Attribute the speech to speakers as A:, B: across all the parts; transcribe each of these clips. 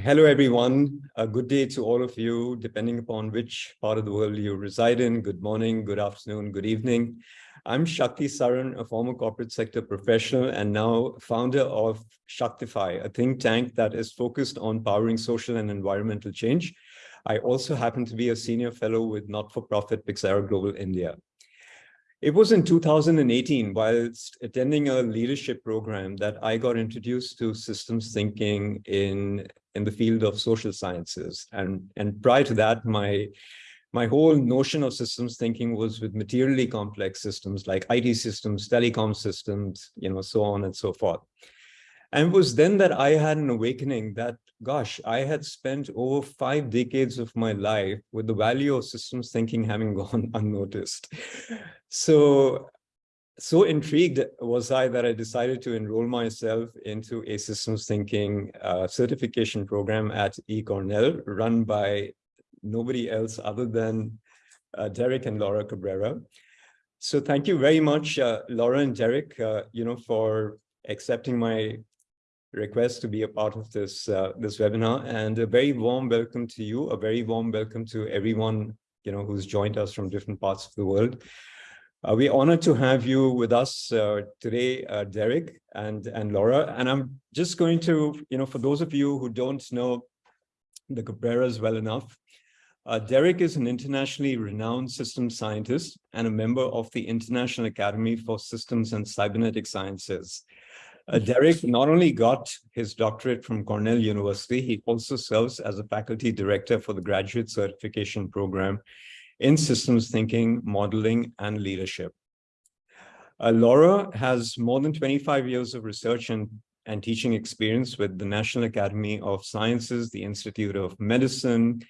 A: Hello, everyone. A good day to all of you, depending upon which part of the world you reside in. Good morning, good afternoon, good evening. I'm Shakti Saran, a former corporate sector professional and now founder of Shaktify, a think tank that is focused on powering social and environmental change. I also happen to be a senior fellow with not-for-profit Pixera Global India. It was in 2018, whilst attending a leadership program that I got introduced to systems thinking in, in the field of social sciences. And, and prior to that, my, my whole notion of systems thinking was with materially complex systems like IT systems, telecom systems, you know, so on and so forth. And it was then that I had an awakening that, gosh, I had spent over five decades of my life with the value of systems thinking having gone unnoticed. So, so intrigued was I that I decided to enroll myself into a systems thinking uh, certification program at eCornell run by nobody else other than uh, Derek and Laura Cabrera. So thank you very much, uh, Laura and Derek, uh, you know, for accepting my request to be a part of this uh, this webinar and a very warm welcome to you a very warm welcome to everyone you know who's joined us from different parts of the world uh, we're honored to have you with us uh, today uh, Derek and and Laura and I'm just going to you know for those of you who don't know the Cabreras well enough uh, Derek is an internationally renowned systems scientist and a member of the International Academy for Systems and Cybernetic Sciences. Uh, Derek not only got his doctorate from Cornell University, he also serves as a faculty director for the graduate certification program in systems thinking, modeling, and leadership. Uh, Laura has more than 25 years of research and, and teaching experience with the National Academy of Sciences, the Institute of Medicine,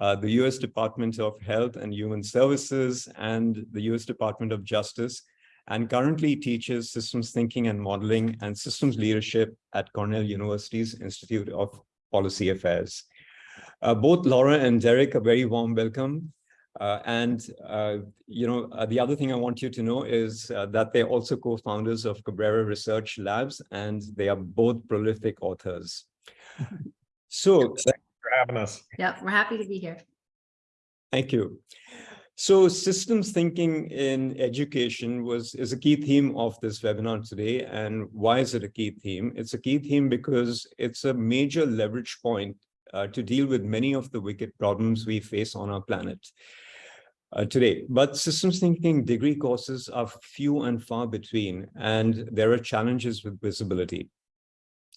A: uh, the U.S. Department of Health and Human Services, and the U.S. Department of Justice, and currently teaches systems thinking and modeling and systems leadership at Cornell University's Institute of Policy Affairs. Uh, both Laura and Derek, a very warm welcome. Uh, and, uh, you know, uh, the other thing I want you to know is uh, that they're also co-founders of Cabrera Research Labs, and they are both prolific authors. So,
B: thanks for having us.
C: Yeah, we're happy to be here.
A: Thank you. So systems thinking in education was is a key theme of this webinar today. And why is it a key theme? It's a key theme because it's a major leverage point uh, to deal with many of the wicked problems we face on our planet uh, today. But systems thinking degree courses are few and far between, and there are challenges with visibility.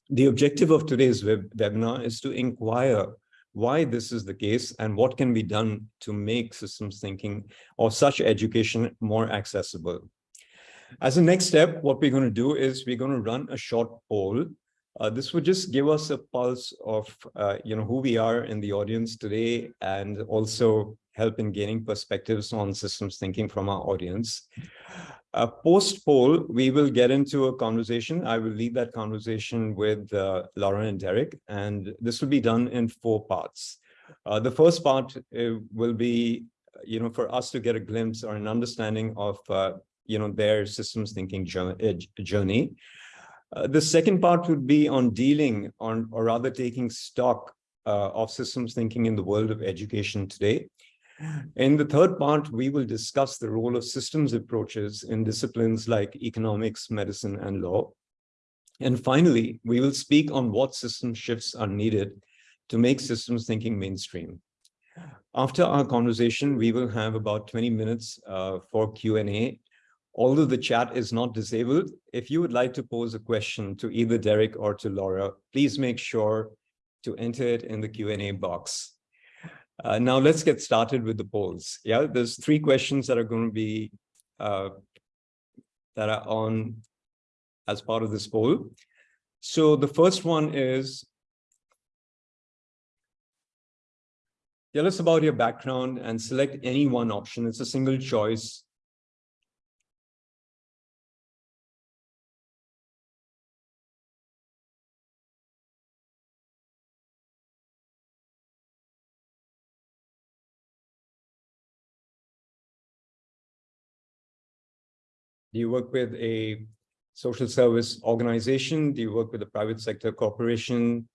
A: The objective of today's web webinar is to inquire why this is the case and what can be done to make systems thinking or such education more accessible. As a next step, what we're going to do is we're going to run a short poll. Uh, this would just give us a pulse of, uh, you know, who we are in the audience today and also help in gaining perspectives on systems thinking from our audience. Uh, post poll, we will get into a conversation. I will lead that conversation with uh, Laura and Derek, and this will be done in four parts. Uh, the first part uh, will be, you know, for us to get a glimpse or an understanding of, uh, you know, their systems thinking journey. Uh, the second part would be on dealing on, or rather taking stock of systems thinking in the world of education today. In the third part, we will discuss the role of systems approaches in disciplines like economics, medicine, and law. And finally, we will speak on what system shifts are needed to make systems thinking mainstream. After our conversation, we will have about 20 minutes uh, for Q&A. Although the chat is not disabled, if you would like to pose a question to either Derek or to Laura, please make sure to enter it in the Q&A box. Uh, now let's get started with the polls. Yeah, there's three questions that are going to be uh, that are on as part of this poll. So the first one is, tell us about your background and select any one option. It's a single choice Do you work with a social service organization? Do you work with a private sector corporation?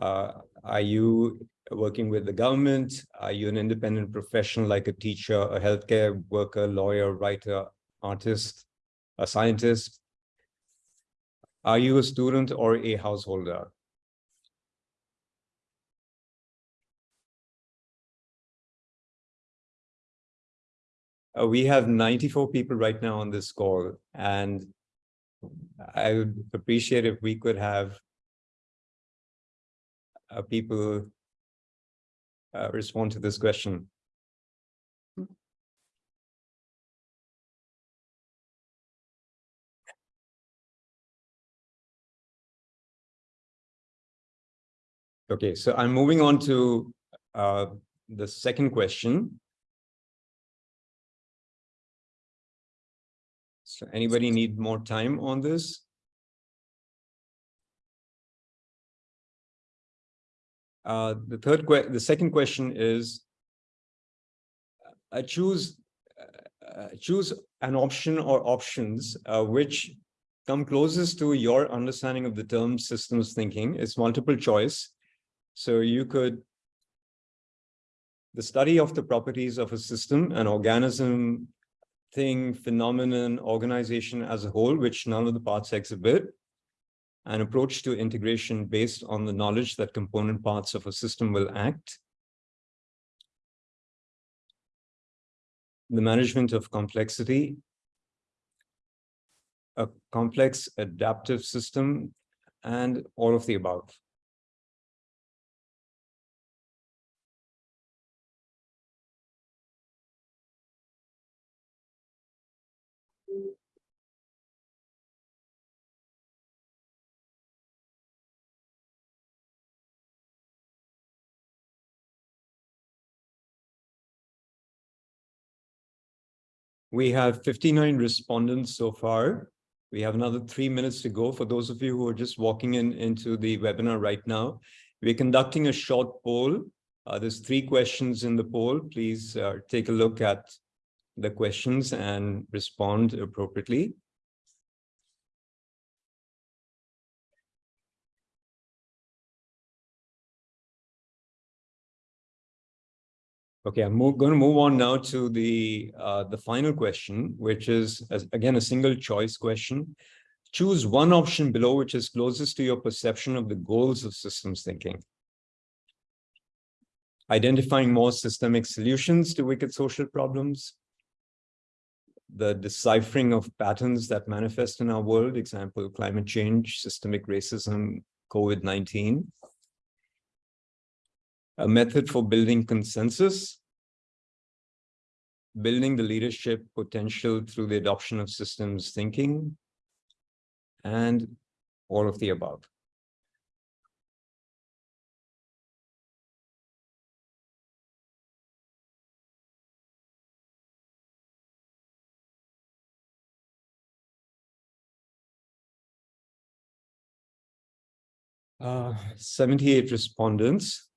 A: Uh, are you working with the government? Are you an independent professional like a teacher, a healthcare worker, lawyer, writer, artist, a scientist? Are you a student or a householder? Uh, we have 94 people right now on this call, and I would appreciate if we could have uh, people uh, respond to this question. Okay, so I'm moving on to uh, the second question. So anybody need more time on this? Uh, the third, the second question is, uh, choose uh, choose an option or options uh, which come closest to your understanding of the term systems thinking. It's multiple choice. So you could, the study of the properties of a system, an organism, thing, phenomenon, organization as a whole, which none of the parts exhibit, an approach to integration based on the knowledge that component parts of a system will act, the management of complexity, a complex adaptive system, and all of the above. We have 59 respondents so far. We have another three minutes to go. For those of you who are just walking in into the webinar right now, we're conducting a short poll. Uh, there's three questions in the poll. Please uh, take a look at the questions and respond appropriately. Okay, I'm going to move on now to the uh, the final question, which is again a single choice question. Choose one option below which is closest to your perception of the goals of systems thinking. Identifying more systemic solutions to wicked social problems. The deciphering of patterns that manifest in our world, example, climate change, systemic racism, COVID-19 a method for building consensus, building the leadership potential through the adoption of systems thinking, and all of the above. Uh, 78 respondents.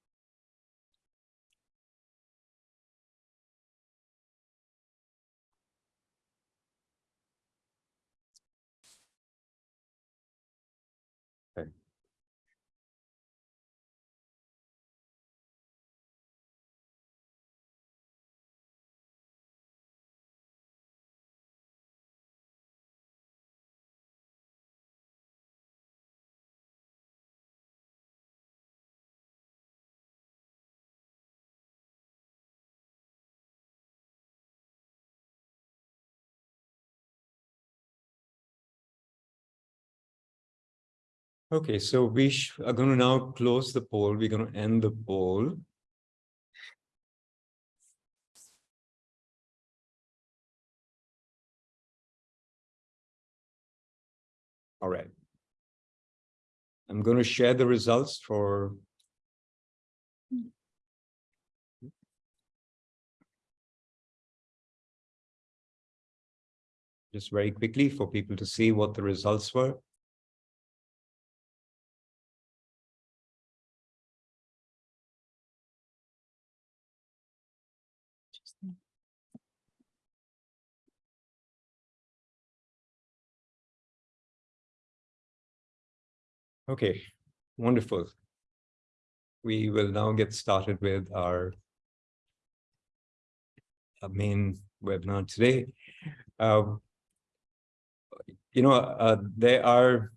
A: Okay, so we are going to now close the poll. We're going to end the poll. All right. I'm going to share the results for just very quickly for people to see what the results were. Okay, wonderful. we will now get started with our uh, main webinar today. Uh, you know, uh, there are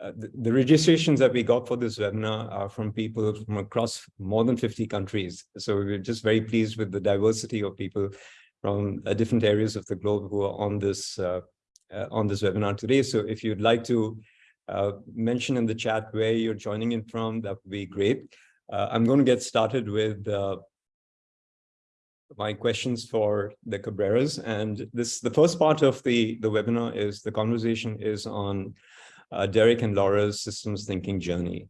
A: uh, the, registrations that we got for this webinar are from people from across more than 50 countries. So we're just very pleased with the diversity of people from uh, different areas of the globe who are on this uh, uh, on this webinar today. So if you'd like to uh, mention in the chat where you're joining in from, that would be great. I'm going to get started with my questions for the Cabreras. And this the first part of the, the webinar is the conversation is on uh, Derek and Laura's systems thinking journey.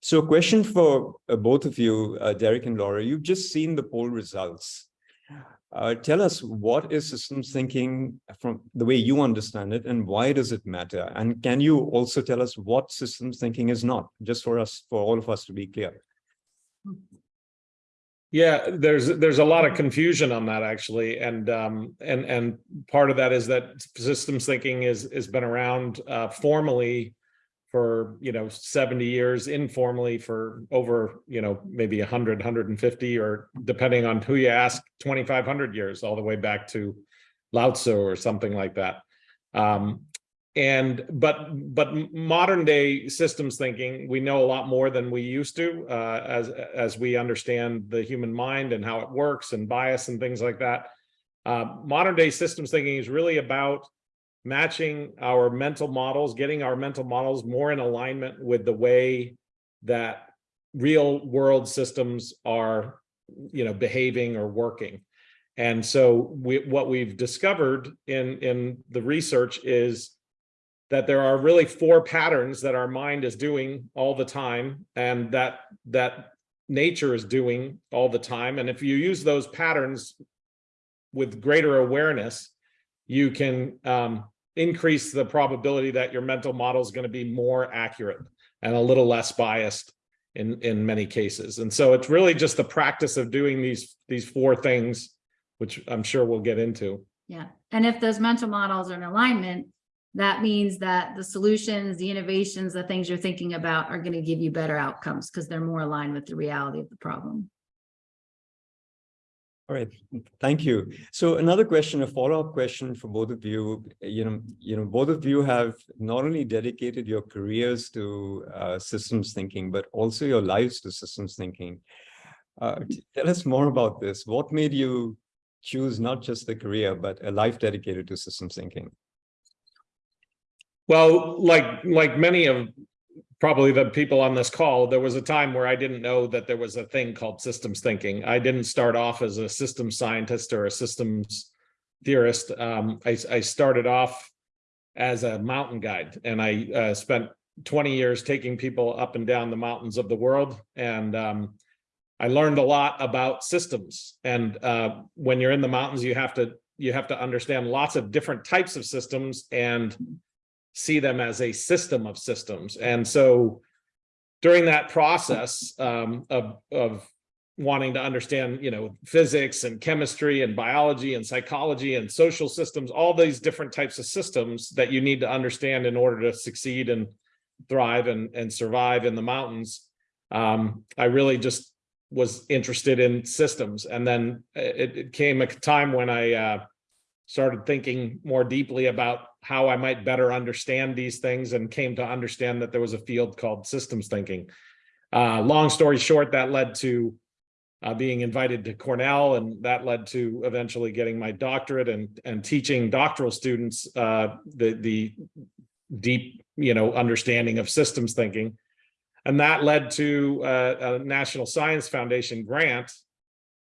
A: So a question for uh, both of you, uh, Derek and Laura, you've just seen the poll results. Uh, tell us what is systems thinking from the way you understand it and why does it matter? And can you also tell us what systems thinking is not, just for us, for all of us to be clear?
B: Yeah, there's there's a lot of confusion on that actually, and um, and and part of that is that systems thinking is has been around uh, formally for you know 70 years, informally for over you know maybe 100, 150, or depending on who you ask, 2,500 years, all the way back to Lao Tzu or something like that. Um, and but but modern day systems thinking we know a lot more than we used to uh, as as we understand the human mind and how it works and bias and things like that. Uh, modern day systems thinking is really about matching our mental models getting our mental models more in alignment with the way that real world systems are you know behaving or working. And so we, what we've discovered in in the research is that there are really four patterns that our mind is doing all the time and that that nature is doing all the time. And if you use those patterns with greater awareness you can um, increase the probability that your mental model is going to be more accurate and a little less biased in in many cases. And so it's really just the practice of doing these these four things which i'm sure we'll get into.
C: Yeah, and if those mental models are in alignment, that means that the solutions, the innovations, the things you're thinking about are going to give you better outcomes because they're more aligned with the reality of the problem.
A: All right, thank you. So another question, a follow-up question for both of you. You know, you know, both of you have not only dedicated your careers to uh, systems thinking, but also your lives to systems thinking. Uh, tell us more about this. What made you choose not just a career, but a life dedicated to systems thinking?
B: Well, like like many of probably the people on this call, there was a time where I didn't know that there was a thing called systems thinking. I didn't start off as a systems scientist or a systems theorist. Um, I, I started off as a mountain guide and I uh, spent 20 years taking people up and down the mountains of the world. And um, I learned a lot about systems. And uh, when you're in the mountains, you have to you have to understand lots of different types of systems and see them as a system of systems. And so during that process um, of, of wanting to understand, you know, physics and chemistry and biology and psychology and social systems, all these different types of systems that you need to understand in order to succeed and thrive and, and survive in the mountains. Um, I really just was interested in systems. And then it, it came a time when I uh, started thinking more deeply about how I might better understand these things and came to understand that there was a field called systems thinking. Uh, long story short, that led to uh, being invited to Cornell, and that led to eventually getting my doctorate and and teaching doctoral students uh, the the deep you know understanding of systems thinking, and that led to uh, a National Science Foundation grant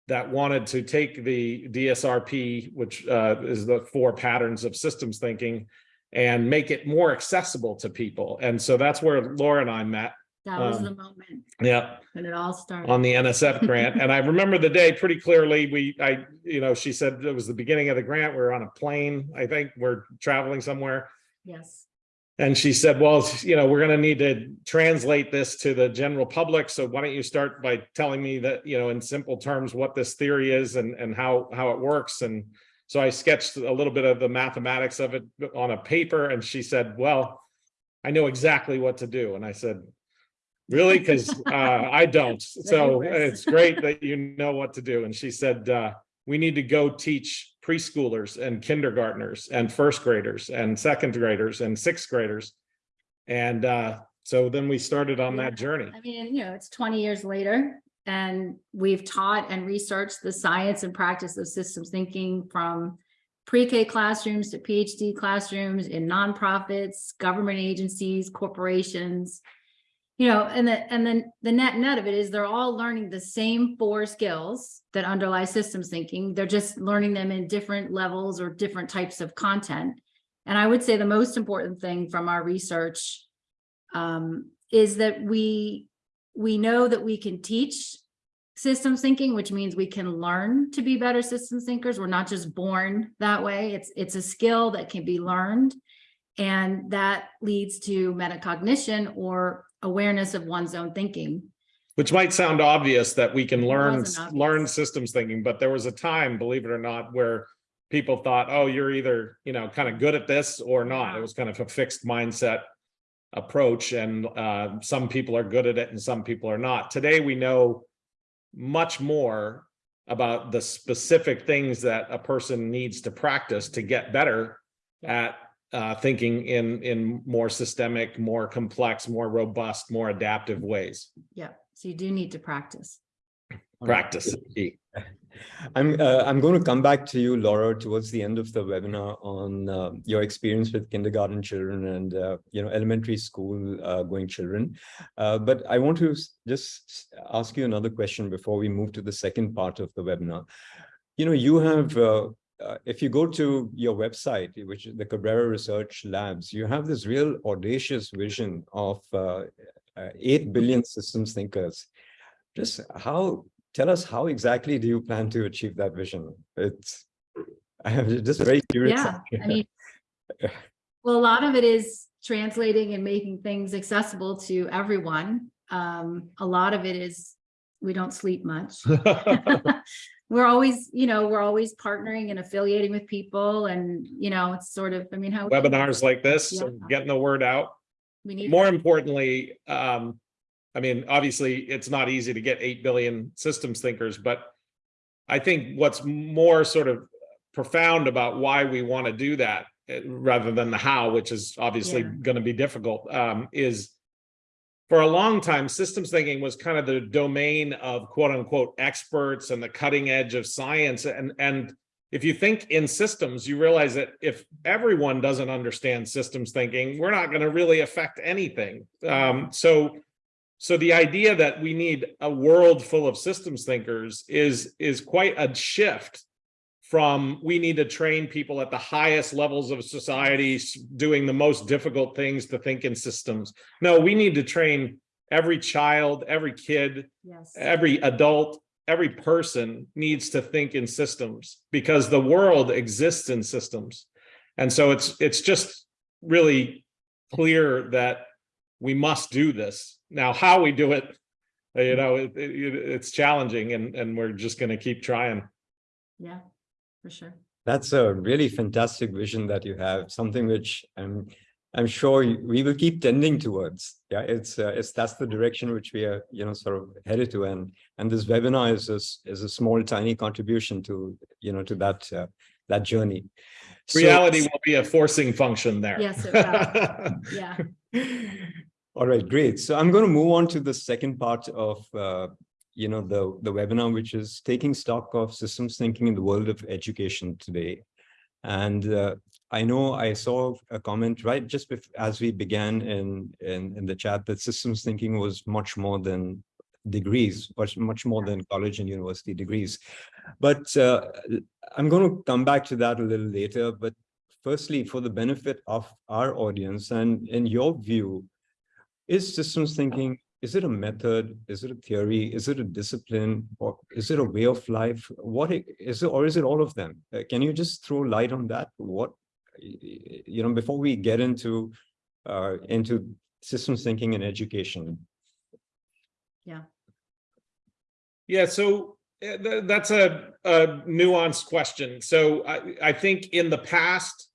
B: that wanted to take the DSRP, which uh, is the four patterns of systems thinking, and make it more accessible to people. And so that's where Laura and I met.
C: That was
B: Um,
C: the moment
B: Yeah,
C: when it all started.
B: on the NSF grant. And I remember the day pretty clearly. We, I, you know, she said it was the beginning of the grant. We were on a plane. I think we're traveling somewhere.
C: Yes.
B: And she said, well, you know, we're going to need to translate this to the general public. So why don't you start by telling me that, you know, in simple terms, what this theory is and, and how, how it works. And so I sketched a little bit of the mathematics of it on a paper. And she said, well, I know exactly what to do. And I said, Really? Because uh, I don't. So it's great that you know what to do. And she said, uh, we need to go teach preschoolers and kindergartners and first graders and second graders and sixth graders. And uh, so then we started on that journey.
C: I mean, you know, it's twenty years later and we've taught and researched the science and practice of systems thinking from pre-K classrooms to PhD classrooms in nonprofits, government agencies, corporations. You know, and the, and then the net net of it is they're all learning the same four skills that underlie systems thinking. They're just learning them in different levels or different types of content. And I would say the most important thing from our research um, is that we, we know that we can teach systems thinking, which means we can learn to be better systems thinkers. We're not just born that way. It's, it's a skill that can be learned. And that leads to metacognition or awareness of one's own thinking.
B: Which might sound obvious that we can learn, learn systems thinking, but there was a time, believe it or not, where people thought, oh, you're either, you know, kind of good at this or not. It was kind of a fixed mindset approach and uh, some people are good at it and some people are not. Today, we know much more about the specific things that a person needs to practice to get better at uh, thinking in, in more systemic, more complex, more robust, more adaptive ways.
C: Yeah, so you do need to practice.
B: Practice.
A: I'm, uh, I'm going to come back to you, Laura, towards the end of the webinar on uh, your experience with kindergarten children and, uh, you know, elementary school uh, going children. Uh, but I want to just ask you another question before we move to the second part of the webinar. You know, you have, uh, if you go to your website, which is the Cabrera Research Labs, you have this real audacious vision of uh, uh, 8 billion systems thinkers. Just how tell us how exactly do you plan to achieve that vision? It's I'm just very curious.
C: Yeah, I mean, well, a lot of it is translating and making things accessible to everyone. Um, a lot of it is, we don't sleep much. We're always, you know, we're always partnering and affiliating with people and, you know, it's sort of, I mean, how.
B: Webinars like this,
C: Yeah.
B: getting the word out.
C: We need.
B: More importantly, um, I mean, obviously, it's not easy to get eight billion systems thinkers, but I think what's more sort of profound about why we want to do that, eh, rather than the how, which is obviously
C: Yeah.
B: going to be difficult, um, is for a long time, systems thinking was kind of the domain of quote unquote experts and the cutting edge of science. And, and if you think in systems, you realize that if everyone doesn't understand systems thinking, we're not going to really affect anything. Um, so, so the idea that we need a world full of systems thinkers is, is quite a shift from we need to train people at the highest levels of society doing the most difficult things to think in systems. No, we need to train every child, every kid,
C: Yes.
B: every adult, every person needs to think in systems because the world exists in systems. And so it's it's just really clear that we must do this. Now, how we do it, you know, it, it- it's challenging and and we're just going to keep trying.
C: Yeah, for sure.
A: That's a really fantastic vision that you have, something which I'm I'm sure we will keep tending towards. Yeah, it's uh, it's that's the direction which we are, you know, sort of headed to, and and this webinar is a, s- is a small, tiny contribution to you know to that uh, that journey. So-
B: Reality will be a forcing function there.
C: Yes, it will. Yeah,
A: All right, great. So I'm going to move on to the second part of, uh, you know, the, the webinar, which is taking stock of systems thinking in the world of education today. And uh, I know I saw a comment right just as we began in, in, in the chat that systems thinking was much more than degrees, much, much more than college and university degrees. But uh, I'm going to come back to that a little later. But firstly, for the benefit of our audience and in your view, is systems thinking, is it a method? Is it a theory? Is it a discipline? Or is it a way of life? What i- is it, or is it all of them? Uh, Can you just throw light on that? What, y- y- you know, before we get into, uh, into systems thinking and education?
B: Yeah, Yeah. so uh, that's a, a nuanced question. So I, I think in the past, a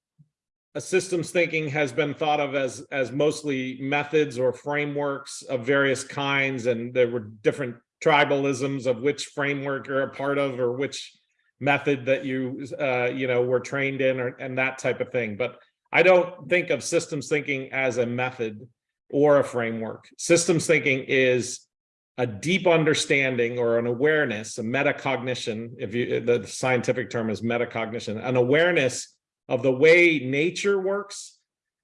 B: systems thinking has been thought of as, as mostly methods or frameworks of various kinds, and there were different tribalisms of which framework you're a part of or which method that you, uh, you know, were trained in or, and that type of thing. But I don't think of systems thinking as a method or a framework. Systems thinking is a deep understanding or an awareness, a metacognition, if you, the scientific term is metacognition, an awareness of the way nature works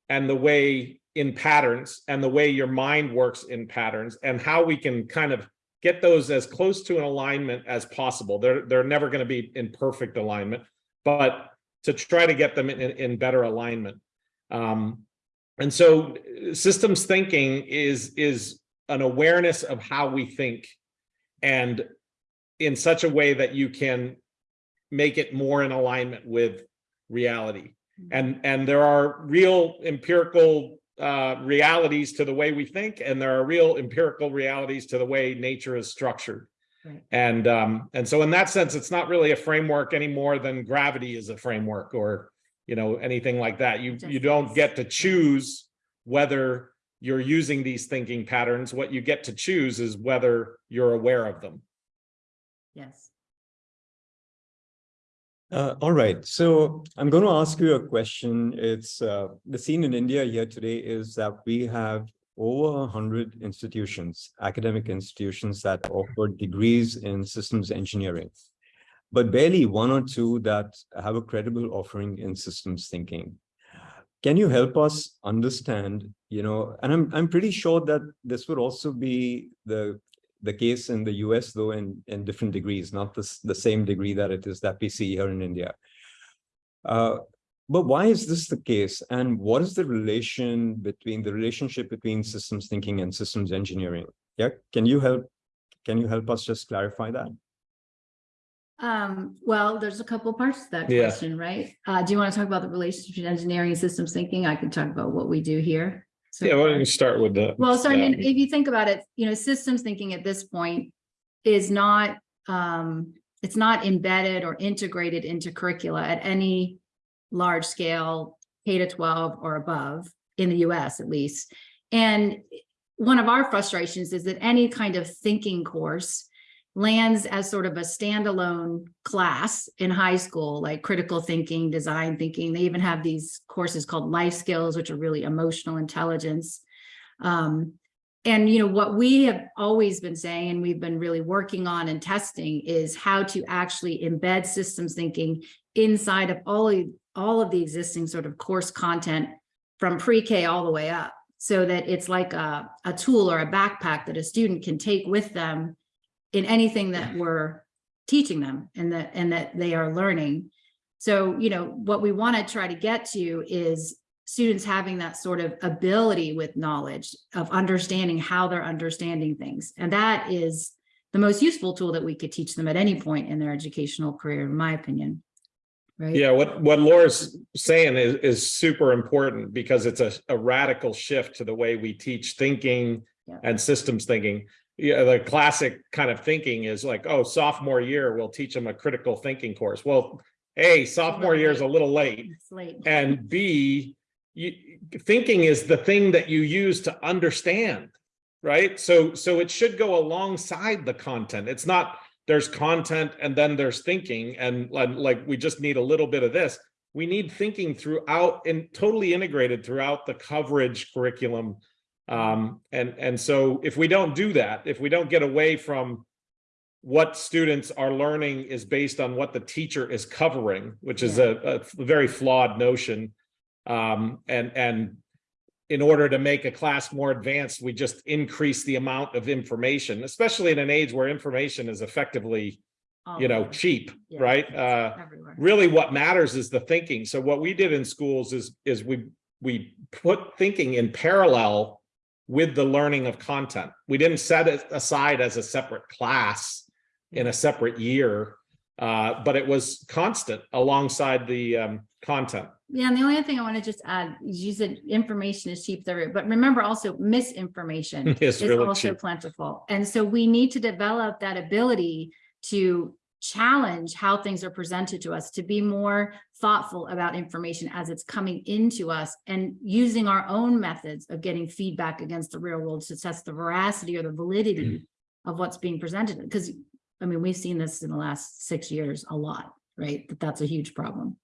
B: and the way in patterns and the way your mind works in patterns and how we can kind of get those as close to an alignment as possible. They're, they're never going to be in perfect alignment, but to try to get them in, in better alignment. Um, and so systems thinking is, is an awareness of how we think and in such a way that you can make it more in alignment with reality. And, and there are real empirical uh, realities to the way we think, and there are real empirical realities to the way nature is structured.
C: Right.
B: And, um, and so in that sense, it's not really a framework any more than gravity is a framework or, you know, anything like that. You, you don't get to choose whether you're using these thinking patterns. What you get to choose is whether you're aware of them.
C: Yes.
A: Uh, all right, so I'm going to ask you a question. It's uh, the scene in India here today is that we have over a hundred institutions, academic institutions that offer degrees in systems engineering, but barely one or two that have a credible offering in systems thinking. Can you help us understand, you know, and I'm I'm pretty sure that this would also be the the case in the US, though, in, in different degrees, not the, the same degree that it is that we see here in India. Uh, but why is this the case? And what is the relation between the relationship between systems thinking and systems engineering? Yeah, can you help? Can you help us just clarify that?
C: Um, well, there's a couple parts to that
B: Yeah.
C: question, right? Uh, do you want to talk about the relationship between engineering and systems thinking? I can talk about what we do here. So
B: Yeah, why don't you start with the.
C: Well, so I mean, if you think about it, you know, systems thinking at this point is not, um, it's not embedded or integrated into curricula at any large scale, K to twelve or above, in the US at least. And one of our frustrations is that any kind of thinking course lands as sort of a standalone class in high school, like critical thinking, design thinking. They even have these courses called life skills, which are really emotional intelligence. Um, and you know, what we have always been saying, and we've been really working on and testing is how to actually embed systems thinking inside of all of, all of the existing sort of course content from pre-K all the way up. So that it's like a, a tool or a backpack that a student can take with them in anything that we're teaching them and that, and that they are learning. So, you know, what we want to try to get to is students having that sort of ability with knowledge of understanding how they're understanding things. And that is the most useful tool that we could teach them at any point in their educational career, in my opinion. Right?
B: Yeah, what, what Laura's saying is, is super important because it's a, a radical shift to the way we teach thinking
C: Yeah.
B: and systems thinking. Yeah, the classic kind of thinking is like, oh, sophomore year, we'll teach them a critical thinking course. Well, A, sophomore year is a little late.
C: Late.
B: And B, you, thinking is the thing that you use to understand, right? So, so it should go alongside the content. It's not, there's content and then there's thinking and like, like we just need a little bit of this. We need thinking throughout and totally integrated throughout the coverage curriculum. Um, and, and so if we don't do that, if we don't get away from what students are learning is based on what the teacher is covering, which is a, a very flawed notion. Um, and, and in order to make a class more advanced, we just increase the amount of information, especially in an age where information is effectively,
C: All
B: you know, cheap,
C: Yeah,
B: right? Uh, really what matters is the thinking. So what we did in schools is, is we, we put thinking in parallel with the learning of content. We didn't set it aside as a separate class in a separate year, uh, but it was constant alongside the um, content.
C: Yeah, and the only thing I want to just add, is you said information is cheap, but remember also misinformation is
B: really
C: also
B: cheap.
C: plentiful. And so we need to develop that ability to challenge how things are presented to us, to be more thoughtful about information as it's coming into us and using our own methods of getting feedback against the real world to test the veracity or the validity of what's being presented. Because, I mean, we've seen this in the last six years a lot, right? That that's a huge problem,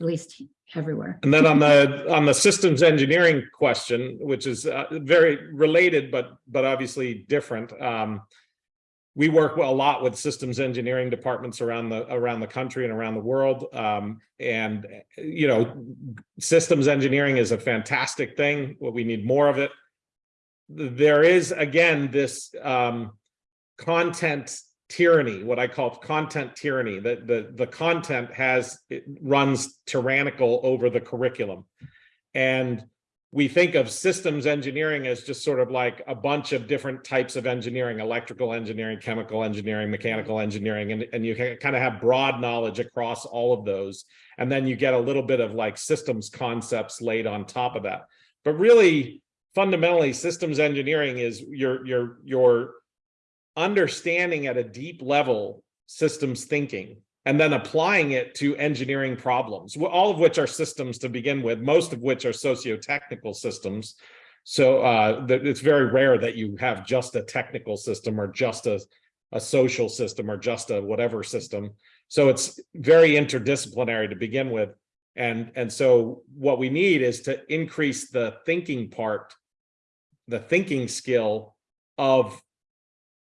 C: at least everywhere.
B: And then on the, on the systems engineering question, which is uh, very related, but, but obviously different. um, We work a lot with systems engineering departments around the, around the country and around the world. um, And, you know, systems engineering is a fantastic thing, we need more of it. There is, again, this um, content tyranny, what I call content tyranny, that the, the content has, runs tyrannical over the curriculum. And we think of systems engineering as just sort of like a bunch of different types of engineering, electrical engineering, chemical engineering, mechanical engineering, and, and you kind of have broad knowledge across all of those. And then you get a little bit of like systems concepts laid on top of that. But really, fundamentally, systems engineering is your, your, your understanding at a deep level systems thinking and then applying it to engineering problems, all of which are systems to begin with, most of which are socio-technical systems. So uh, it's very rare that you have just a technical system or just a, a social system or just a whatever system. So it's very interdisciplinary to begin with. And, and so what we need is to increase the thinking part, the thinking skill of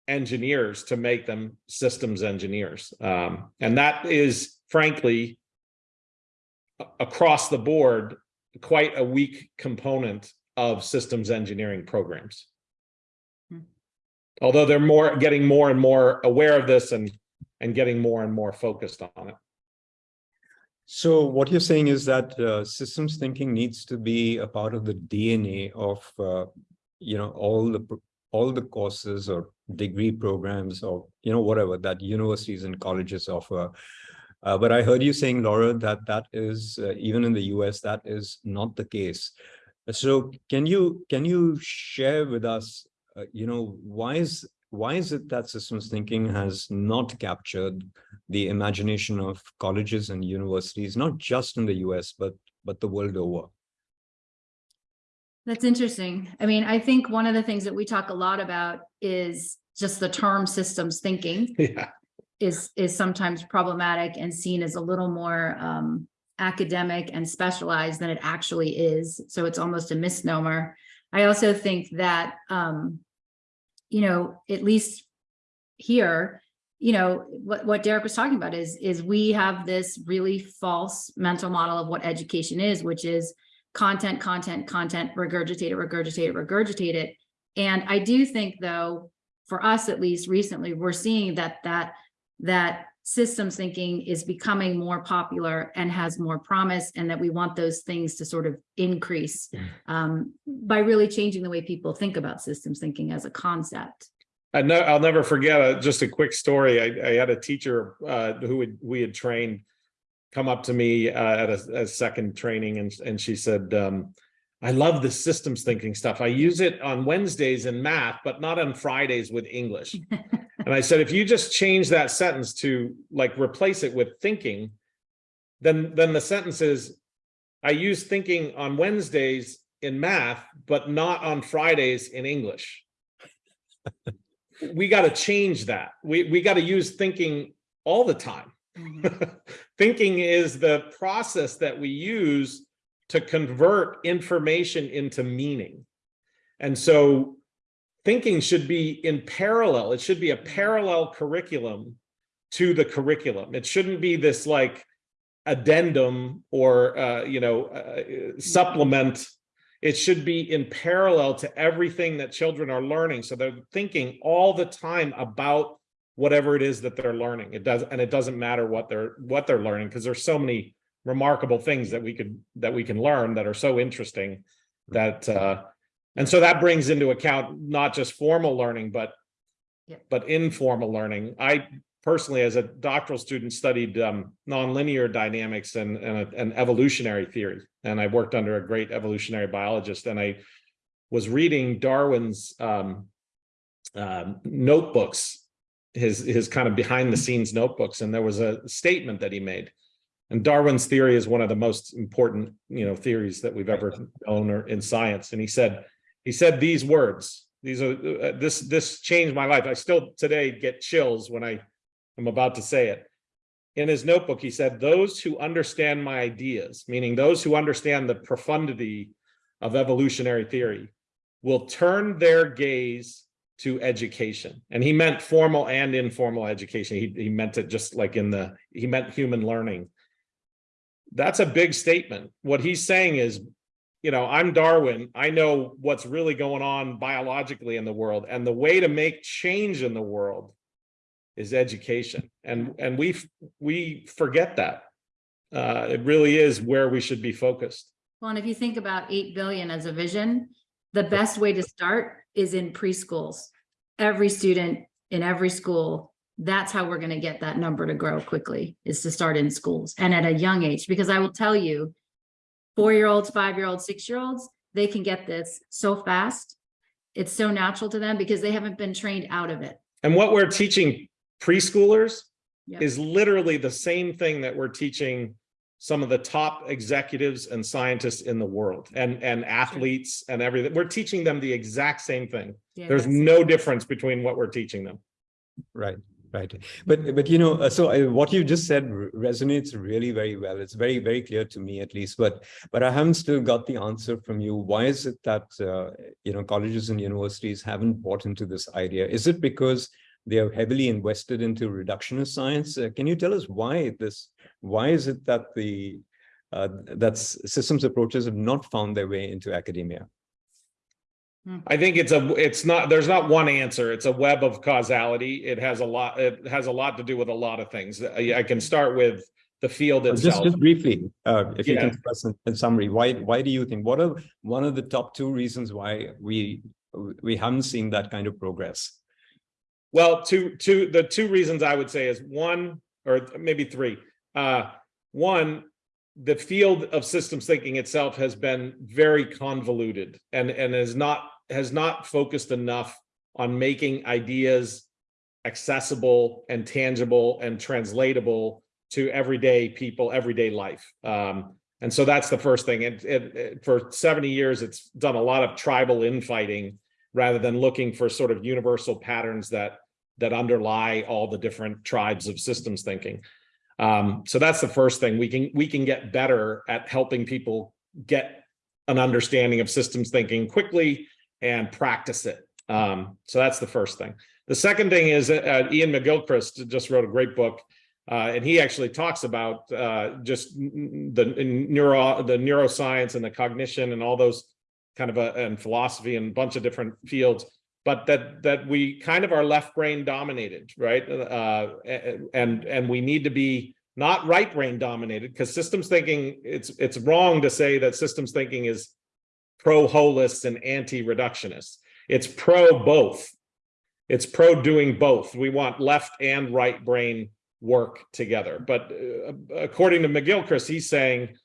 B: engineers to make them systems engineers. Um, and that is frankly, across the board, quite a weak component of systems engineering programs.
C: Hmm.
B: Although they're more, getting more and more aware of this and, and getting more and more focused on it.
A: So what you're saying is that uh, systems thinking needs to be a part of the DNA of, uh, you know, all the, pro- all the courses or degree programs or, you know, whatever that universities and colleges offer. Uh, but I heard you saying, Laura, that that is, uh, even in the US, that is not the case. So can you, can you share with us, uh, you know, why is, why is it that systems thinking has not captured the imagination of colleges and universities, not just in the US, but, but the world over.
C: That's interesting. I mean, I think one of the things that we talk a lot about is just the term systems thinking
B: Yeah.
C: is, is sometimes problematic and seen as a little more um, academic and specialized than it actually is. So it's almost a misnomer. I also think that, um, you know, at least here, you know, what, what Derek was talking about is, is we have this really false mental model of what education is, which is content, content, content, regurgitate it, regurgitate it, regurgitate it. And I do think though, for us at least recently, we're seeing that that that systems thinking is becoming more popular and has more promise and that we want those things to sort of increase um, by really changing the way people think about systems thinking as a concept.
B: I know, I'll never forget, uh, just a quick story. I, I had a teacher, uh, who would, we had trained come up to me, uh, at a, a second training and, and she said, um, I love the systems thinking stuff. I use it on Wednesdays in math, but not on Fridays with English. And I said, if you just change that sentence to like replace it with thinking, then, then the sentence is, I use thinking on Wednesdays in math, but not on Fridays in English. We got to change that. We, we got to use thinking all the time. Thinking is the process that we use to convert information into meaning. And so thinking should be in parallel. It should be a parallel curriculum to the curriculum. It shouldn't be this like addendum or, uh, you know, uh, supplement. It should be in parallel to everything that children are learning. So they're thinking all the time about whatever it is that they're learning. It does, and it doesn't matter what they're, what they're learning, because there's so many remarkable things that we could, that we can learn that are so interesting that, uh, and so that brings into account not just formal learning, but, but informal learning. I personally, as a doctoral student, studied, um, nonlinear dynamics and, and, and evolutionary theory. And I worked under a great evolutionary biologist and I was reading Darwin's, um, um, notebooks his his kind of behind the scenes notebooks, and there was a statement that he made. And Darwin's theory is one of the most important, you know, theories that we've ever known or in science. And he said, he said these words. These are uh, this this changed my life. I still today get chills when I am about to say it. In his notebook, he said, "Those who understand my ideas, meaning those who understand the profundity of evolutionary theory, will turn their gaze to education." And he meant formal and informal education. He he meant it just like in the he meant human learning that's a big statement. What he's saying is, you know, I'm Darwin. I know what's really going on biologically in the world. And the way to make change in the world is education. And, and we, we forget that. Uh, it really is where we should be focused.
C: Well, and if you think about eight billion as a vision, the best way to start is in preschools. Every student in every school that's how we're going to get that number to grow quickly is to start in schools and at a young age because i will tell you four-year-olds five-year-olds six-year-olds they can get this so fast it's so natural to them because they haven't been trained out of it
B: And what we're teaching preschoolers
C: Yep.
B: is literally the same thing that we're teaching some of the top executives and scientists in the world and, and athletes and everything. We're teaching them the exact same thing.
C: Yeah,
B: There's
C: that's-
B: no difference between what we're teaching them.
A: Right, right. But, but you know, uh, so I, what you just said resonates really very well. It's very, very clear to me at least, but, but I haven't still got the answer from you. Why is it that, uh, you know, colleges and universities haven't bought into this idea? Is it because they are heavily invested into reductionist science? Uh, Can you tell us why this, why is it that the, uh, that systems approaches have not found their way into academia?
B: I think it's a, it's not, there's not one answer. It's a web of causality. It has a lot, it has a lot to do with a lot of things. I I can start with the field
A: Uh, Just,
B: itself.
A: just briefly, uh, if you can express in, in summary, why, why do you think, what are one of the top two reasons why we, we haven't seen that kind of progress?
B: Well, two, two, the two reasons I would say is one, or maybe three. Uh, one, the field of systems thinking itself has been very convoluted and, and has not, has not focused enough on making ideas accessible and tangible and translatable to everyday people, everyday life. Um, and so that's the first thing. And for 70 years, it's done a lot of tribal infighting rather than looking for sort of universal patterns that that underlie all the different tribes of systems thinking. Um, so that's the first thing. We can we can get better at helping people get an understanding of systems thinking quickly and practice it. Um, so that's the first thing. The second thing is uh, Iain McGilchrist just wrote a great book, uh, and he actually talks about uh, just the neuro the neuroscience and the cognition and all those kind of a, and philosophy and a bunch of different fields, but that that we kind of are left brain dominated, right? Uh, and and we need to be not right brain dominated because systems thinking it's it's wrong to say that systems thinking is pro holists and anti reductionists. It's pro both. It's pro doing both. We want left and right brain work together. But uh, according to McGilchrist, he's saying,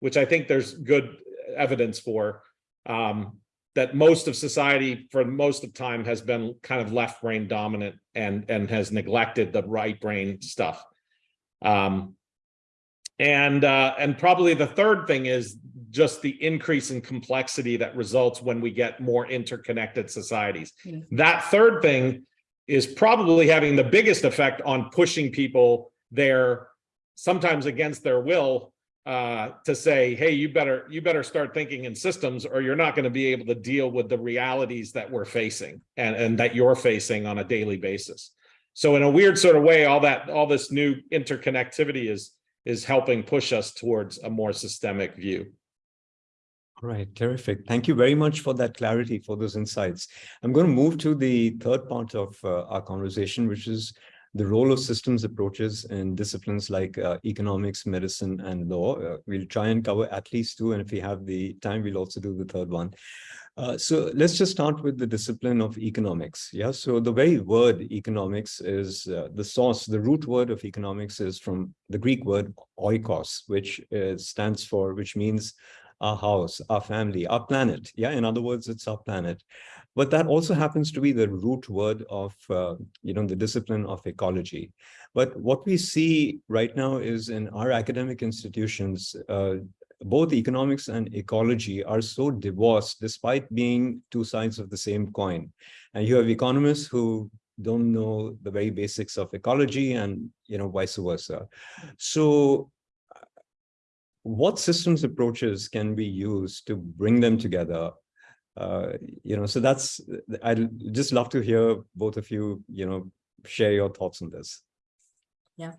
B: which I think there's good evidence for, um, that most of society for most of time has been kind of left brain dominant and and has neglected the right brain stuff. Um, and uh, and probably the third thing is just the increase in complexity that results when we get more interconnected societies.
C: Yeah.
B: That third thing is probably having the biggest effect on pushing people there, sometimes against their will, uh, to say, hey, you better you better start thinking in systems, or you're not going to be able to deal with the realities that we're facing and, and that you're facing on a daily basis. So in a weird sort of way, all that all this new interconnectivity is is helping push us towards a more systemic view.
A: All right, terrific. Thank you very much for that clarity, for those insights. I'm going to move to the third part of uh, our conversation, which is the role of systems approaches in disciplines like uh, economics, medicine, and law. Uh, we'll try and cover at least two, and if we have the time, we'll also do the third one. Uh, so let's just start with the discipline of economics. Yeah, so the very word economics is uh, the source, the root word of economics is from the Greek word oikos, which uh, stands for, which means our house, our family, our planet. Yeah, in other words, it's our planet. But that also happens to be the root word of, uh, you know, the discipline of ecology. But what we see right now is in our academic institutions, uh, both economics and ecology are so divorced despite being two sides of the same coin. And you have economists who don't know the very basics of ecology and, you know, vice versa. So what systems approaches can we use to bring them together? Uh, you know, so that's, I'd just love to hear both of you, you know, share your thoughts on this. Yeah.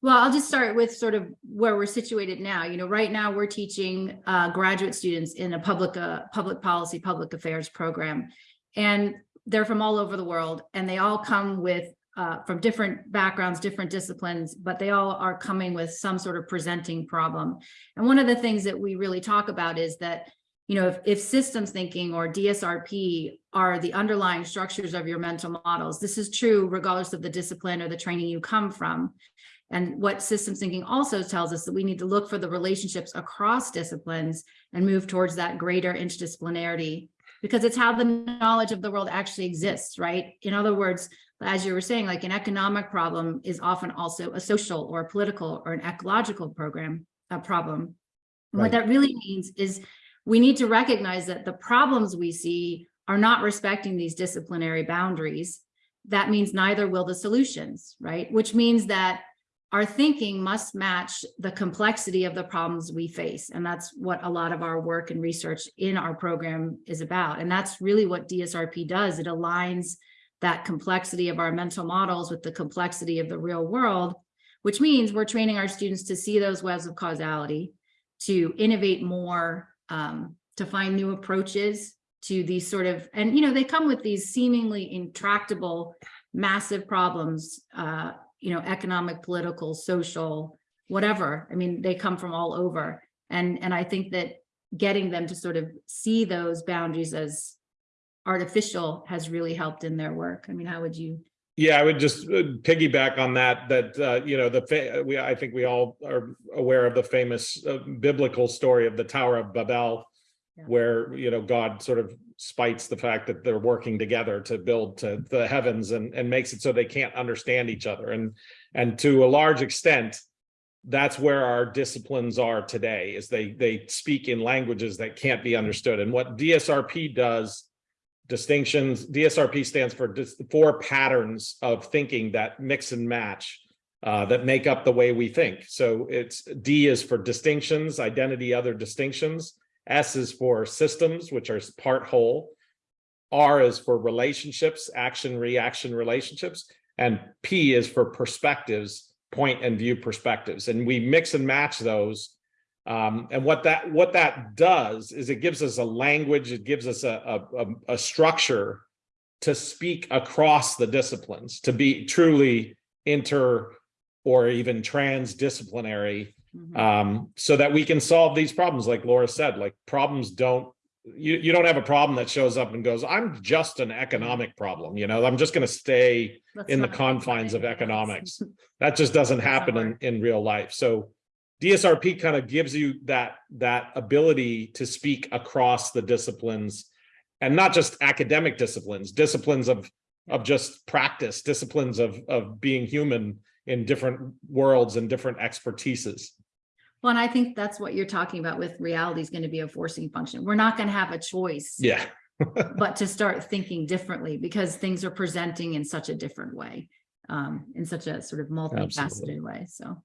C: Well, I'll just start with sort of where we're situated now. You know, right now we're teaching uh, graduate students in a public uh, public policy, public affairs program, and they're from all over the world, and they all come with uh, from different backgrounds, different disciplines, but they all are coming with some sort of presenting problem. And one of the things that we really talk about is that you know, if, if systems thinking or DSRP are the underlying structures of your mental models, this is true regardless of the discipline or the training you come from. And what systems thinking also tells us that we need to look for the relationships across disciplines and move towards that greater interdisciplinarity because it's how the knowledge of the world actually exists, right? In other words, as you were saying, like an economic problem is often also a social or a political or an ecological program, a problem.
A: Right.
C: What that really means is we need to recognize that the problems we see are not respecting these disciplinary boundaries. That means neither will the solutions, right? Which means that our thinking must match the complexity of the problems we face. And that's what a lot of our work and research in our program is about. And that's really what DSRP does. It aligns that complexity of our mental models with the complexity of the real world, which means we're training our students to see those webs of causality, to innovate more, um, to find new approaches to these sort of, and you know, they come with these seemingly intractable, massive problems, uh, you know, economic, political, social, whatever. I mean, they come from all over. And, and I think that getting them to sort of see those boundaries as artificial has really helped in their work. I mean, how would you?
B: Yeah, I would just uh, piggyback on that, that, uh, you know, the, we, I think we all are aware of the famous uh, biblical story of the Tower of Babel.
C: Yeah.
B: Where, you know, God sort of spites the fact that they're working together to build to the heavens and, and makes it so they can't understand each other. And, and to a large extent, that's where our disciplines are today, is they, they speak in languages that can't be understood. And what DSRP does distinctions, DSRP stands for four patterns of thinking that mix and match uh, that make up the way we think. So it's D is for distinctions, identity, other distinctions. S is for systems, which are part whole. R is for relationships, action, reaction relationships. And P is for perspectives, point and view perspectives. And we mix and match those um, and what that what that does is it gives us a language, it gives us a, a, a, structure to speak across the disciplines, to be truly inter or even transdisciplinary,
C: Mhm.
B: um, so that we can solve these problems. Like Laura said, like problems don't you you don't have a problem that shows up and goes, I'm just an economic problem, you know, I'm just going to stay
C: Let's
B: in the confines of economics. That just doesn't
C: Doesn't
B: happen in, in real life. So DSRP kind of gives you that, that ability to speak across the disciplines and not just academic disciplines, disciplines of, of just practice, disciplines of, of being human in different worlds and different expertises.
C: Well, and I think that's what you're talking about with reality is going to be a forcing function. We're not going to have a choice.
B: Yeah.
C: But to start thinking differently because things are presenting in such a different way. Um, in such a sort of multifaceted
B: Absolutely.
C: way, so.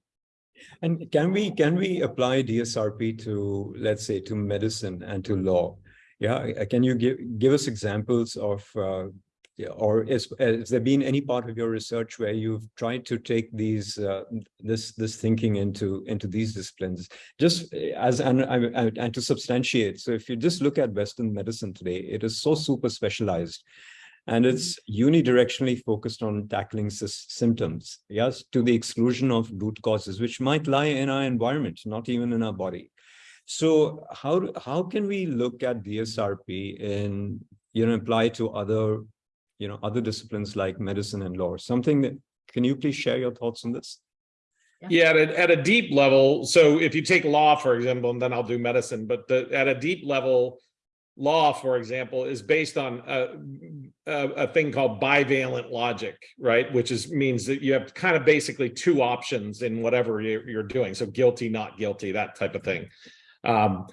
A: And can we, can we apply DSRP to, let's say, to medicine and to law? Yeah, can you give, give us examples of, uh, or is, has there been any part of your research where you've tried to take these, uh, this, this thinking into, into these disciplines? Just uh, as, and, and and to substantiate, so if you just look at Western medicine today, it is so super specialized. And it's unidirectionally focused on tackling symptoms, yes, to the exclusion of root causes, which might lie in our environment, not even in our body. So how, how can we look at DSRP and, you know, apply to other, you know, other disciplines like medicine and law, something that, can you please share your thoughts on this?
B: Yeah, at a, at a deep level, so if you take law, for example, and then I'll do medicine, but the, at a deep level, law, for example, is based on a, a, a thing called bivalent logic, right? Which is, means that you have kind of basically two options in whatever you're, you're doing. So guilty, not guilty, that type of thing. Um,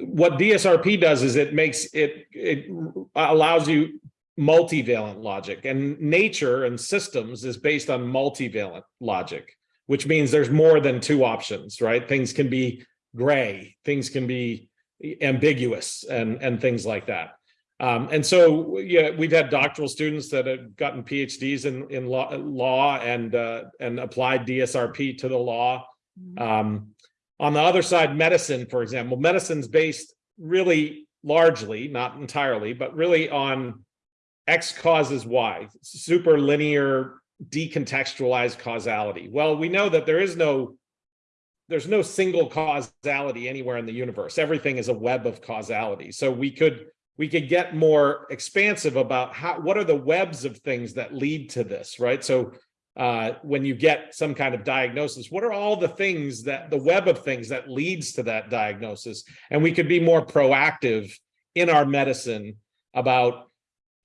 B: what DSRP does is it makes it, it allows you multivalent logic and nature and systems is based on multivalent logic, which means there's more than two options, right? Things can be gray, things can be ambiguous and, and things like that. Um, and so, yeah, we've had doctoral students that have gotten PhDs in, in law, law and, uh, and applied DSRP to the law. Um, on the other side, medicine, for example, medicine's based really largely, not entirely, but really on X causes Y, super linear, decontextualized causality. Well, we know that there is no, there's no single causality anywhere in the universe. Everything is a web of causality. So we could, we could get more expansive about how, what are the webs of things that lead to this, right? So uh, when you get some kind of diagnosis, what are all the things that the web of things that leads to that diagnosis? And we could be more proactive in our medicine about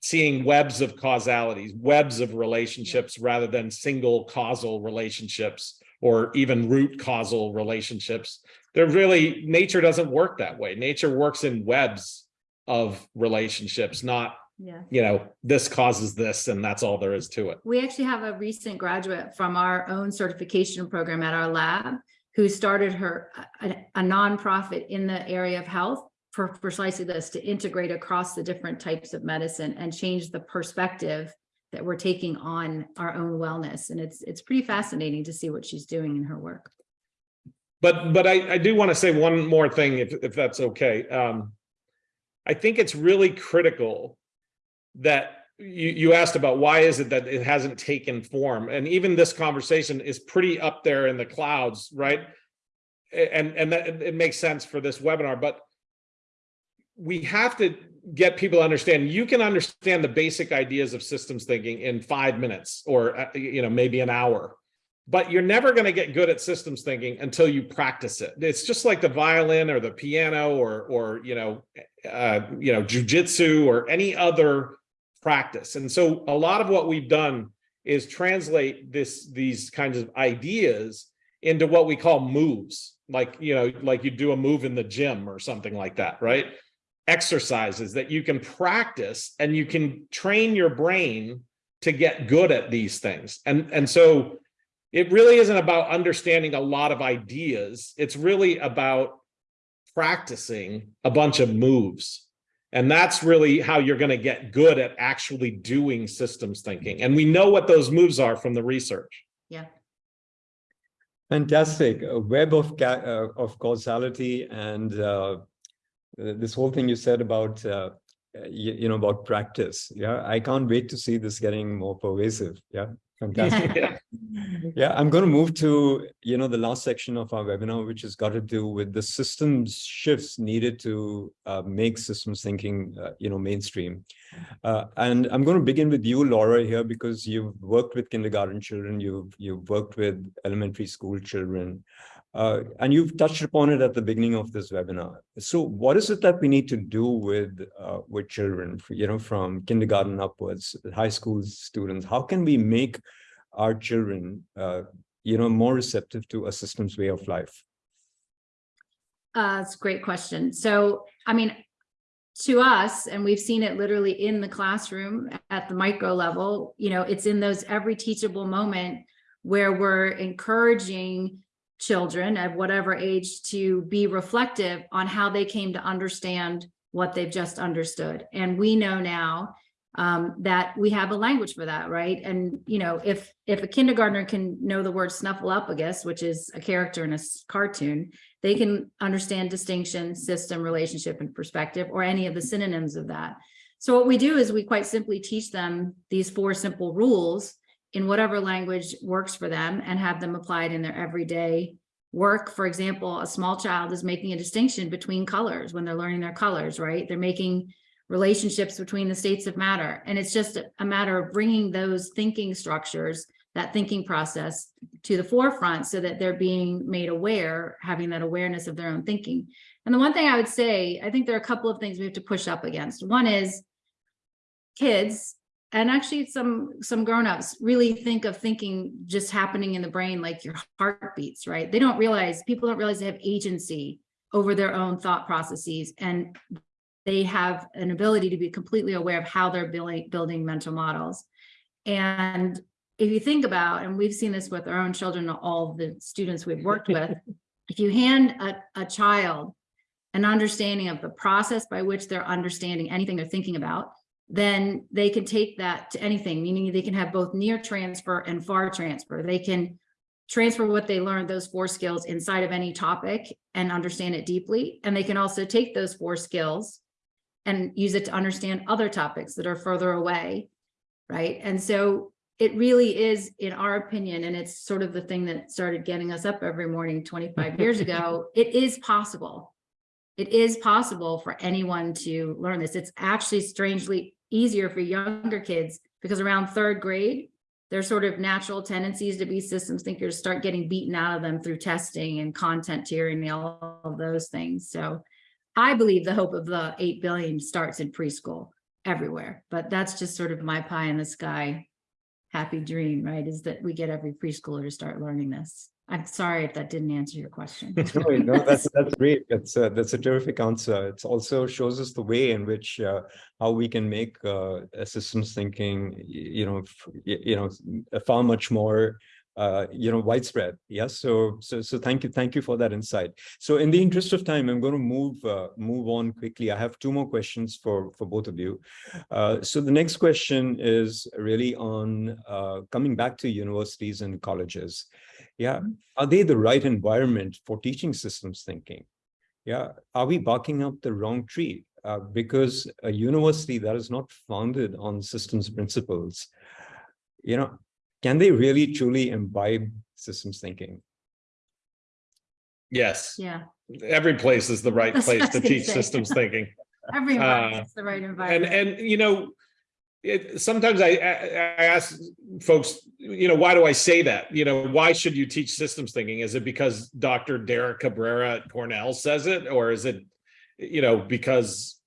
B: seeing webs of causalities, webs of relationships rather than single causal relationships or even root causal relationships. They're really, nature doesn't work that way. Nature works in webs of relationships, not
C: Yeah.
B: you know, this causes this and that's all there is to it.
C: We actually have a recent graduate from our own certification program at our lab who started her, a, a nonprofit in the area of health for precisely this, to integrate across the different types of medicine and change the perspective that we're taking on our own wellness. And it's, it's pretty fascinating to see what she's doing in her work.
B: But, but I, I do want to say one more thing, if, if that's okay. Um, I think it's really critical that you, you asked about why is it that it hasn't taken form? And even this conversation is pretty up there in the clouds, right? And, and that, it makes sense for this webinar, but we have to get people to understand, you can understand the basic ideas of systems thinking in five minutes or, uh, you know, maybe an hour. But you're never going to get good at systems thinking until you practice it. It's just like the violin or the piano or, or, you know, uh, you know, jujitsu or any other practice. And so a lot of what we've done is translate this, these kinds of ideas into what we call moves. Like, you know, like you do a move in the gym or something like that, right? Exercises that you can practice and you can train your brain to get good at these things. And, and so it really isn't about understanding a lot of ideas. It's really about practicing a bunch of moves. And that's really how you're going to get good at actually doing systems thinking. And we know what those moves are from the research.
C: Yeah.
A: Fantastic. A web of uh, of causality and uh, uh, this whole thing you said about uh, you, you know about practice. Yeah, I can't wait to see this getting more pervasive. Yeah, fantastic.
B: Yeah.
A: Yeah, I'm going to move to, you know, the last section of our webinar, which has got to do with the systems shifts needed to uh, make systems thinking, uh, you know, mainstream. Uh, and I'm going to begin with you, Laura, here, because you've worked with kindergarten children, you've you've worked with elementary school children, uh, and you've touched upon it at the beginning of this webinar. So what is it that we need to do with uh, with children, you know, from kindergarten upwards, high school students? How can we make our children, uh, you know, more receptive to a systems way of life?
C: Uh, it's a great question. So, I mean, to us, and we've seen it literally in the classroom at the micro level, you know, it's in those every teachable moment where we're encouraging children of whatever age to be reflective on how they came to understand what they've just understood. And we know now um, that we have a language for that, right? And, you know, if if a kindergartner can know the word snuffleupagus, which is a character in a cartoon, they can understand distinction, system, relationship, and perspective, or any of the synonyms of that. So what we do is we quite simply teach them these four simple rules in whatever language works for them and have them applied in their everyday work. For example, a small child is making a distinction between colors when they're learning their colors, right? They're making relationships between the states of matter. And it's just a- matter of bringing those thinking structures, that thinking process to the forefront so that they're being made aware, having that awareness of their own thinking. And the one thing I would say, I think there are a couple of things we have to push up against. One is kids and actually some some grown-ups really think of thinking just happening in the brain like your heartbeats, right? They don't realize, people don't realize they have agency over their own thought processes and they have an ability to be completely aware of how they're building building mental models. And if you think about, and we've seen this with our own children, all the students we've worked with, if you hand a, a child an understanding of the process by which they're understanding anything they're thinking about, then they can take that to anything, meaning they can have both near transfer and far transfer. They can transfer what they learned, those four skills inside of any topic and understand it deeply. And they can also take those four skills and use it to understand other topics that are further away, right? And so it really is, in our opinion, and it's sort of the thing that started getting us up every morning 25 years ago, it is possible. It is possible for anyone to learn this. It's actually strangely easier for younger kids because around third grade, their sort of natural tendencies to be systems thinkers start getting beaten out of them through testing and content tyranny, all of those things. So I believe the hope of the 8 billion starts in preschool everywhere, but that's just sort of my pie in the sky happy dream, right? Is that we get every preschooler to start learning this. I'm sorry if that didn't answer your question.
A: No, no, that's that's great. That's uh, that's a terrific answer. It also shows us the way in which uh, how we can make uh, systems thinking, you know, you know, far much more, uh, you know, widespread. Yes. So so so thank you, thank you for that insight. So in the interest of time, I'm going to move uh, move on quickly. I have two more questions for for both of you. Uh, so the next question is really on uh, coming back to universities and colleges. Yeah, are they the right environment for teaching systems thinking? Yeah, are we barking up the wrong tree? Uh, because a university that is not founded on systems principles, you know, can they really truly imbibe systems thinking?
B: Yes,
C: Yeah,
B: every place is the right place to teach
C: say.
B: systems thinking.
C: every
B: Uh,
C: environment's the right environment.
B: And, and, you know, it, sometimes I, I ask folks, you know, why do I say that? You know, why should you teach systems thinking? Is it because Dr. Derek Cabrera at Cornell says it? Or is it, you know, because,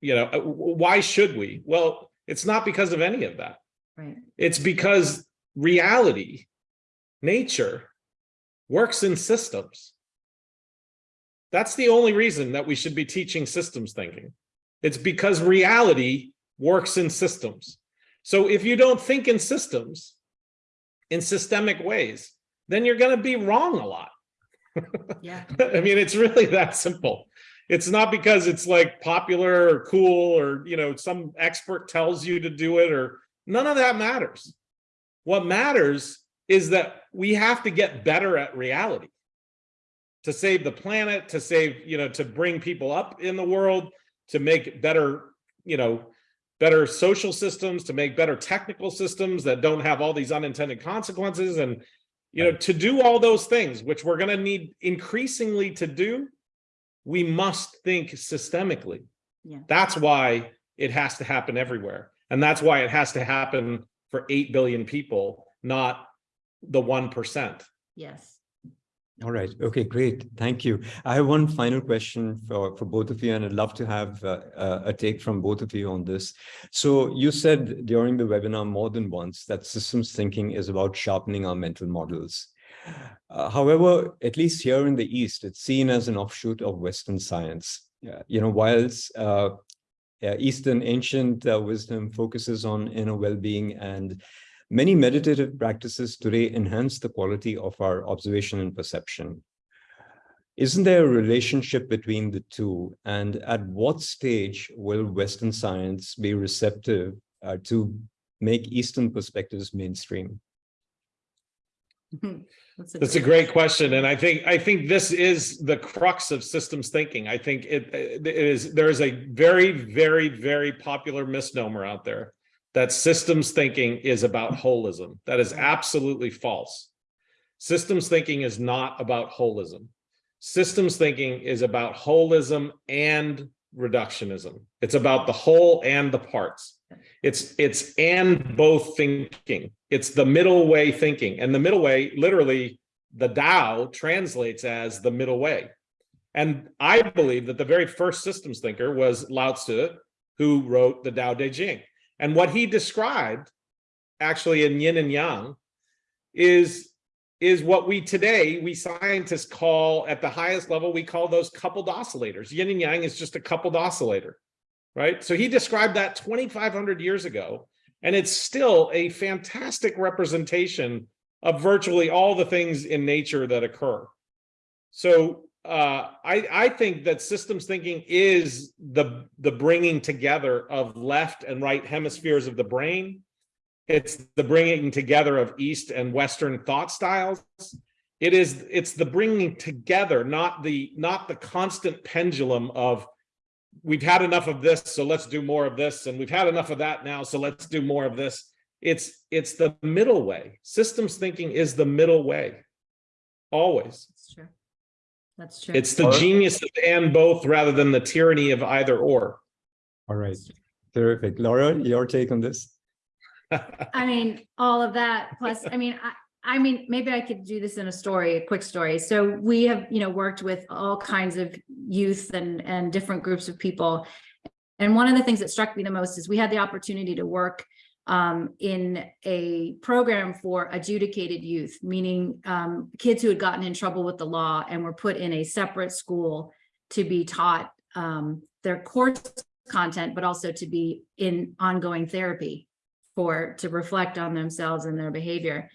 B: you know, uh, why should we? Well, it's not because of any of that.
C: Right,
B: It's because reality, nature, works in systems. That's the only reason that we should be teaching systems thinking. It's because reality works in systems. So if you don't think in systems, in systemic ways, then you're going to be wrong a lot.
C: yeah,
B: I mean, it's really that simple. It's not because it's like popular or cool or, you know, some expert tells you to do it or none of that matters. What matters is that we have to get better at reality to save the planet, to save, you know, to bring people up in the world, to make better, you know, better social systems, to make better technical systems that don't have all these unintended consequences and you know, to do all those things, which we're going to need increasingly to do, we must think systemically.
C: yeah,
B: That's why it has to happen everywhere. And that's why it has to happen for 8 billion people, not the 1%.
C: yes.
A: All right. Okay, great. Thank you. I have one final question for, for both of you, and I'd love to have uh, uh, a take from both of you on this. So you said during the webinar more than once that systems thinking is about sharpening our mental models. Uh, however, at least here in the East, it's seen as an offshoot of Western science. Yeah, you know, whilst uh, uh, Eastern ancient uh, wisdom focuses on inner well-being and Many meditative practices today enhance the quality of our observation and perception. Isn't there a relationship between the two? And at what stage will Western science be receptive uh, to make Eastern perspectives mainstream?
B: That's a great question. And I think, I think this is the crux of systems thinking. I think it, it is, there is a very, very, very popular misnomer out there that systems thinking is about holism. That is mm-hmm. absolutely false. Systems thinking is not about holism. Systems thinking is about holism and reductionism. It's about the whole and the parts. It's it's and both thinking. It's the middle way thinking. And the middle way, literally, the Tao translates as the middle way. And I believe that the very first systems thinker was Lao Tzu, who wrote the Tao Te Ching. And what he described, actually in Yin and Yang, is is what we today, we scientists call at the highest level, we call those coupled oscillators. Yin and Yang is just a coupled oscillator, right? So he described that 2,500 years ago, and it's still a fantastic representation of virtually all the things in nature that occur. So uh, I, I think that systems thinking is the, the bringing together of left and right hemispheres of the brain. It's the bringing together of East and Western thought styles. It is, it's the bringing together, not the, not the constant pendulum of we've had enough of this, so let's do more of this, and we've had enough of that now, so let's do more of this. It's, it's the middle way. Systems thinking is the middle way, always.
C: That's true. That's true.
B: It's the
A: Or-
B: genius of and both rather than the tyranny of either or.
A: All right, terrific. Laura, your take on this?
C: I mean, all of that, plus, I mean, I, I mean, maybe I could do this in a story, a quick story. So we have, you know, worked with all kinds of youth and, and different groups of people. And one of the things that struck me the most is we had the opportunity to work um, in a program for adjudicated youth, meaning um, kids who had gotten in trouble with the law and were put in a separate school to be taught um, their course content, but also to be in ongoing therapy for, to reflect on themselves and their behavior.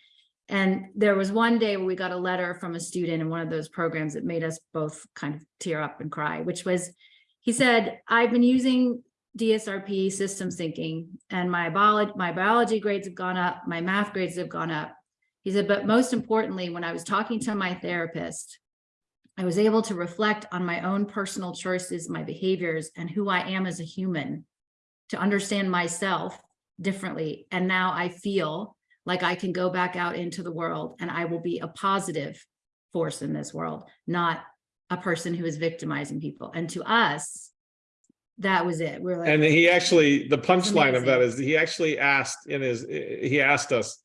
C: And there was one day where we got a letter from a student in one of those programs that made us both kind of tear up and cry, which was, he said, I've been using DSRP systems thinking and my biology, my biology grades have gone up, my math grades have gone up. He said, but most importantly, when I was talking to my therapist, I was able to reflect on my own personal choices, my behaviors, and who I am as a human to understand myself differently. And now I feel like I can go back out into the world and I will be a positive force in this world, not a person who is victimizing people. And to us, that was it. We're like,
B: And he actually, the punchline of that is he actually asked in his, he asked us,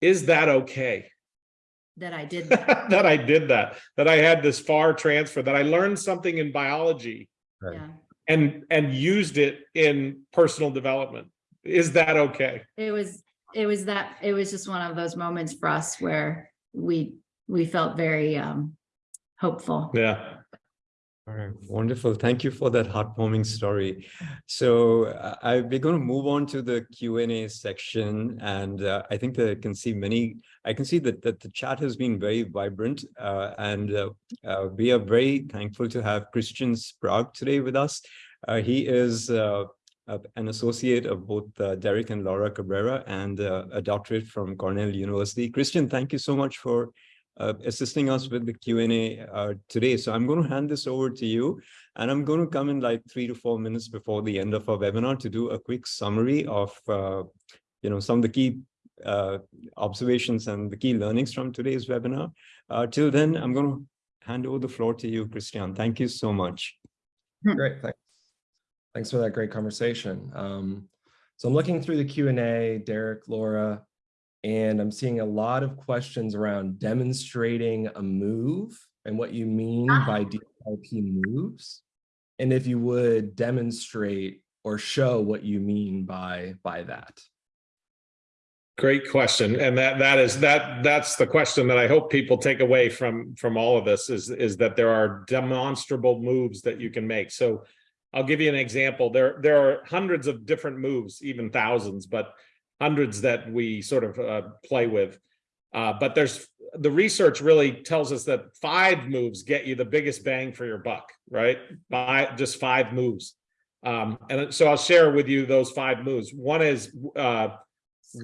B: is that okay?
C: that I did that.
B: That I did that, that I had this far transfer, that I learned something in biology
A: Right.
C: Yeah.
B: and, and used it in personal development. Is that okay?
C: It was, it was that, it was just one of those moments for us where we, we felt very um hopeful.
B: Yeah.
A: All right, wonderful. Thank you for that heartwarming story. So uh, I, we're going to move on to the Q and A section, and uh, I think that I can see many. I can see that that the chat has been very vibrant, uh, and uh, uh, we are very thankful to have Christian Sprague today with us. Uh, he is an associate of both Derek and Laura Cabrera, and a doctorate from Cornell University. Christian, thank you so much for uh, assisting us with the Q&A uh, today. So I'm going to hand this over to you and I'm going to come in like three to four minutes before the end of our webinar to do a quick summary of, uh, you know, some of the key uh, observations and the key learnings from today's webinar. Uh, till then, I'm going to hand over the floor to you, Christian. Thank you so much.
D: Great, thanks. Thanks for that great conversation. Um, so I'm looking through the Q and A, Derek, Laura, and I'm seeing a lot of questions around demonstrating a move and what you mean ah. by DLP moves. And if you would demonstrate or show what you mean by by that.
B: Great question. And that, that is, that, that's the question that I hope people take away from, from all of this is, is that there are demonstrable moves that you can make. So I'll give you an example. There, there are hundreds of different moves, even thousands, but hundreds that we sort of uh, play with. Uh, but there's, the research really tells us that five moves get you the biggest bang for your buck, right? By just five moves. Um, and so I'll share with you those five moves. One is, uh,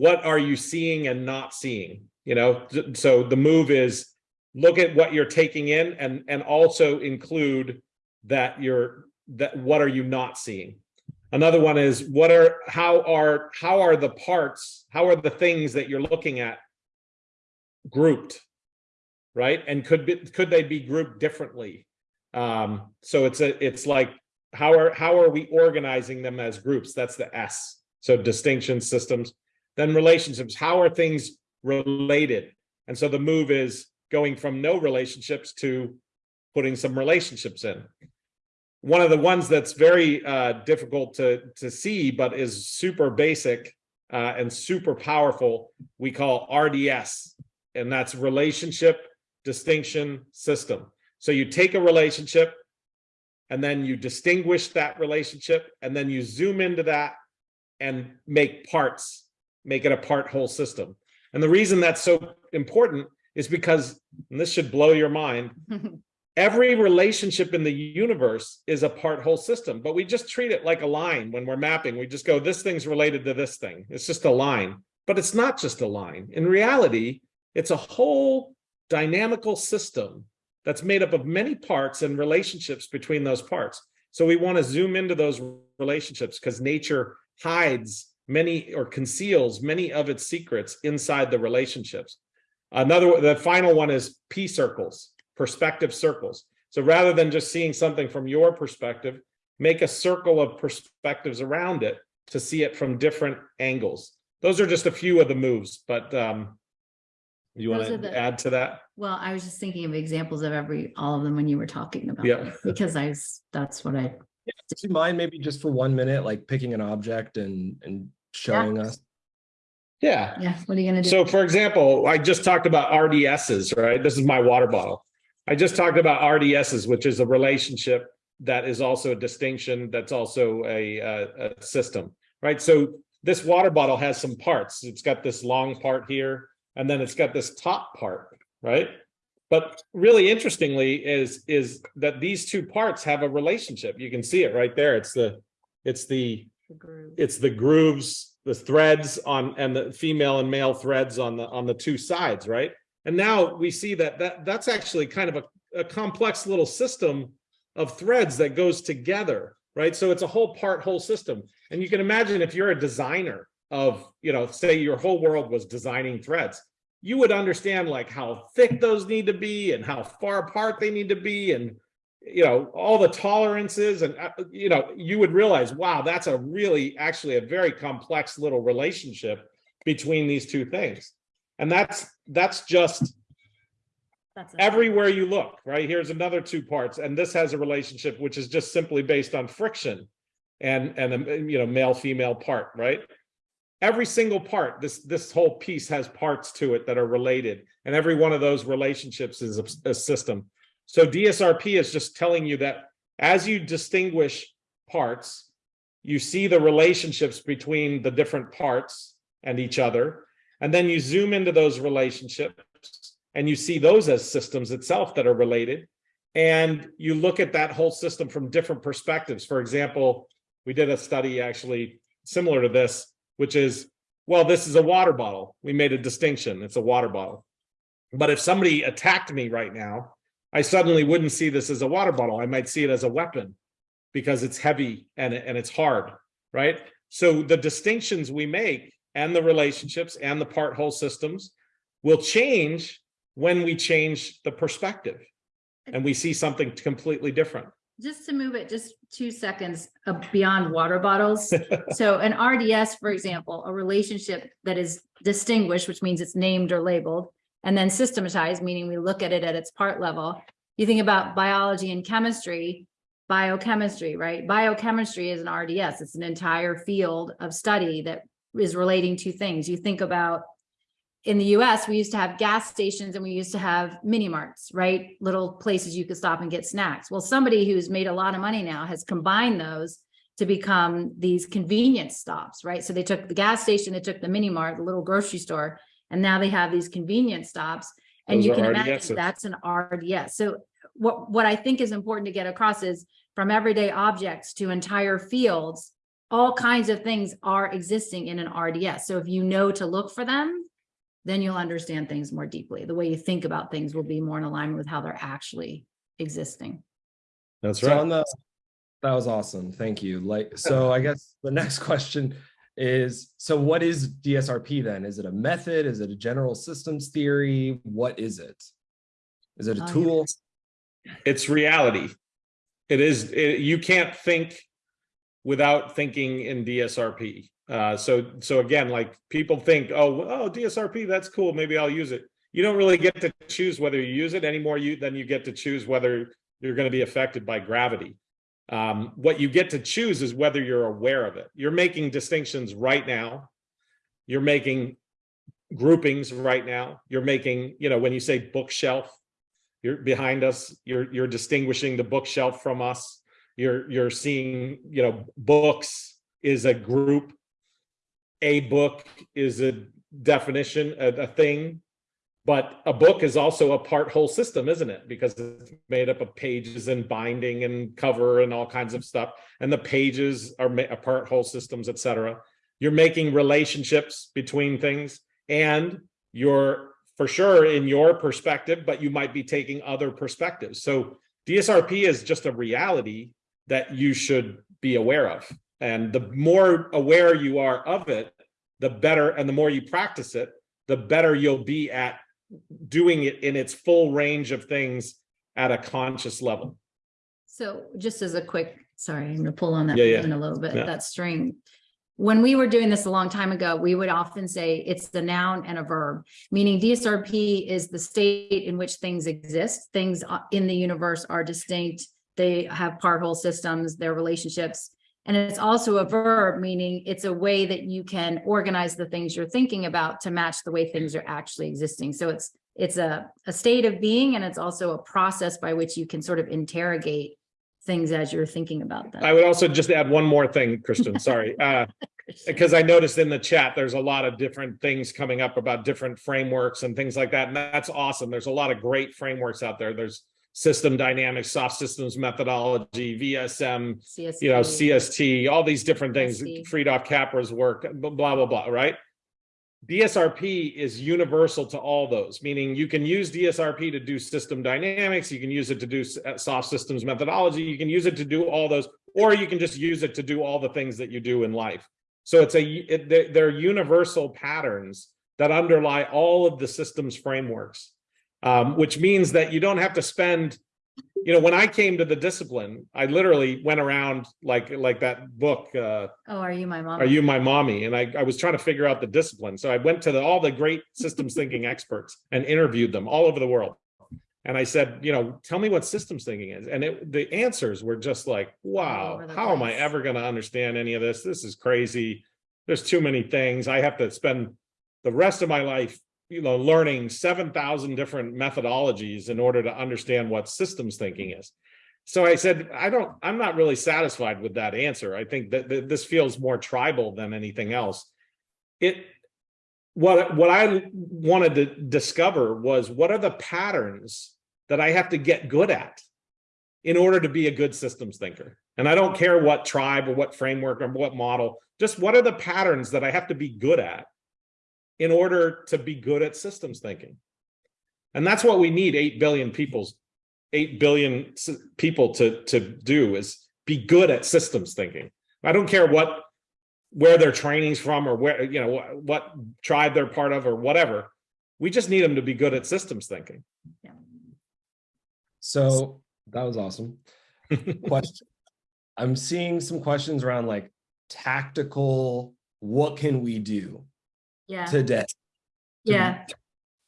B: what are you seeing and not seeing? You know, so the move is look at what you're taking in and, and also include that you're, that what are you not seeing? Another one is what are, how are, how are the parts, how are the things that you're looking at grouped? Right? And could be, could they be grouped differently? Um, so it's a, it's like, how are, how are we organizing them as groups? That's the S. So distinction systems. then relationships. How are things related? And so the move is going from no relationships to putting some relationships in. One of the ones that's very uh, difficult to, to see, but is super basic uh, and super powerful, we call RDS, and that's relationship distinction system. So you take a relationship and then you distinguish that relationship and then you zoom into that and make parts, make it a part whole system. And the reason that's so important is because, and this should blow your mind, every relationship in the universe is a part whole system, but we just treat it like a line when we're mapping. We just go, this thing's related to this thing. It's just a line, but it's not just a line. In reality, it's a whole dynamical system that's made up of many parts and relationships between those parts. So we want to zoom into those relationships because nature hides many or conceals many of its secrets inside the relationships. Another, the final one is P circles, perspective circles. So rather than just seeing something from your perspective, make a circle of perspectives around it to see it from different angles. Those are just a few of the moves, but um, you want to
C: the-
B: add to that?
C: Well, I was just thinking of examples of every, all of them when you were talking about
B: Yeah.
C: them, because I, was- that's what I, yeah,
D: Do you mind maybe just for one minute, like picking an object and, and showing us?
B: Yeah.
C: yeah, what are you gonna do?
B: So for example, I just talked about RDSs, right? This is my water bottle. I just talked about RDSs, which is a relationship that is also a distinction, that's also a, a, a system, right? So this water bottle has some parts. It's got this long part here, and then it's got this top part, right? But really interestingly is, is that these two parts have a relationship. You can see it right there. It's the, it's the
C: The
B: it's the grooves, the threads on, and the female and male threads on the, on the two sides, right? And now we see that, that, that's actually kind of a, a complex little system of threads that goes together, right? So it's a whole part, whole system. And you can imagine if you're a designer of, you know, say your whole world was designing threads, you would understand like how thick those need to be and how far apart they need to be and you know, all the tolerances and, uh, you know, you would realize, wow, that's a really, actually a very complex little relationship between these two things. And that's, that's just
C: That's
B: everywhere you look, right? Here's another two parts, and this has a relationship which is just simply based on friction and, and, um, you know, male, female part, right? Every single part, this, this whole piece has parts to it that are related, and every one of those relationships is a, a system. So DSRP is just telling you that as you distinguish parts, you see the relationships between the different parts and each other, and then you zoom into those relationships and you see those as systems itself that are related. And you look at that whole system from different perspectives. For example, we did a study actually similar to this, which is, well, this is a water bottle. We made a distinction. It's a water bottle. But if somebody attacked me right now, I suddenly wouldn't see this as a water bottle. I might see it as a weapon because it's heavy and, and it's hard, right? So the distinctions we make and the relationships and the part whole systems will change when we change the perspective and we see something completely different.
C: Just to move it just two seconds uh, beyond water bottles. So an RDS, for example, a relationship that is distinguished, which means it's named or labeled, and then systematized, meaning we look at it at its part level. You think about biology and chemistry, biochemistry, right? Biochemistry is an RDS. It's an entire field of study that is relating to things. You think about in the US, we used to have gas stations and we used to have mini marts, right? Little places you could stop and get snacks. Well, somebody who's made a lot of money now has combined those to become these convenience stops, right? So they took the gas station, they took the mini mart, the little grocery store, and now they have these convenience stops. And
B: Those
C: you can imagine that's an RDS. So what, what I think is important to get across is from everyday objects to entire fields, all kinds of things are existing in an RDS. So if you know to look for them, then you'll understand things more deeply. The way you think about things will be more in alignment with how they're actually existing.
B: That's
D: So on the, that was awesome. Thank you. Like, so I guess the next question is, so what is DSRP then? Is it a method? Is it a general systems theory? What is it? Is it a
C: Oh,
D: tool?
B: It's reality. It is, it- you can't think without thinking in DSRP. Uh, so, so again, like people think, oh, oh, DSRP, that's cool. Maybe I'll use it. You don't really get to choose whether you use it anymore you than you get to choose whether you're going to be affected by gravity. Um, what you get to choose is whether you're aware of it. You're making distinctions right now. You're making groupings right now. You're making, you know, when you say bookshelf, you're behind us, you're you're distinguishing the bookshelf from us. You're you're seeing, you know, books is a group. A book is a definition, a, a thing. But a book is also a part whole system, isn't it? Because it's made up of pages and binding and cover and all kinds of stuff. And the pages are a part whole systems, etc. You're making relationships between things and you're for sure in your perspective, but you might be taking other perspectives. So DSRP is just a reality that you should be aware of. And the more aware you are of it, the better, and the more you practice it, the better you'll be at doing it in its full range of things at a conscious level.
C: So just as a quick, sorry, I'm gonna pull on that
B: Yeah, yeah.
C: a little bit,
B: Yeah.
C: that string. When we were doing this a long time ago, we would often say it's the noun and a verb, meaning DSRP is the state in which things exist. Things uh, in the universe are distinct. They have part whole systems, their relationships. And it's also a verb, meaning it's a way that you can organize the things you're thinking about to match the way things are actually existing. So it's it's a, a state of being and it's also a process by which you can sort of interrogate things as you're thinking about them.
B: I would also just add one more thing, Christian, sorry. Uh, because I noticed in the chat, there's a lot of different things coming up about different frameworks and things like that. And that's awesome. There's a lot of great frameworks out there. There's system dynamics, soft systems methodology, VSM, you know,
C: CST.
B: CST, all these different things,
C: SD.
B: Fritjof Capra's work, blah, blah, blah, right? DSRP is universal to all those, meaning you can use DSRP to do system dynamics, you can use it to do uh, soft systems methodology, you can use it to do all those, or you can just use it to do all the things that you do in life. So it's a, it, they're universal patterns that underlie all of the systems frameworks. Um, which means that you don't have to spend, you know, when I came to the discipline, I literally went around like, like that book, uh,
C: Oh, are you my mom?
B: are you my mommy? And I, I was trying to figure out the discipline. So I went to the, all the great systems thinking experts and interviewed them all over the world. And I said, you know, tell me what systems thinking is. And it, the answers were just like, wow, how am I ever going to understand any of this? This is crazy. There's too many things. I have to spend the rest of my life, you know, learning 7,000 different methodologies in order to understand what systems thinking is. So I said, I don't, I'm not really satisfied with that answer. I think that, that this feels more tribal than anything else. It, what, what I wanted to discover was what are the patterns that I have to get good at in order to be a good systems thinker? And I don't care what tribe or what framework or what model, just what are the patterns that I have to be good at in order to be good at systems thinking? And that's what we need 8 billion people's 8 billion people to to do is be good at systems thinking. I don't care what where their training's from or where you know what, what tribe they're part of or whatever. We just need them to be good at systems thinking. Yeah.
D: So that was awesome. Question. I'm seeing some questions around like tactical, what can we do
C: Yeah,
D: today? to
C: yeah.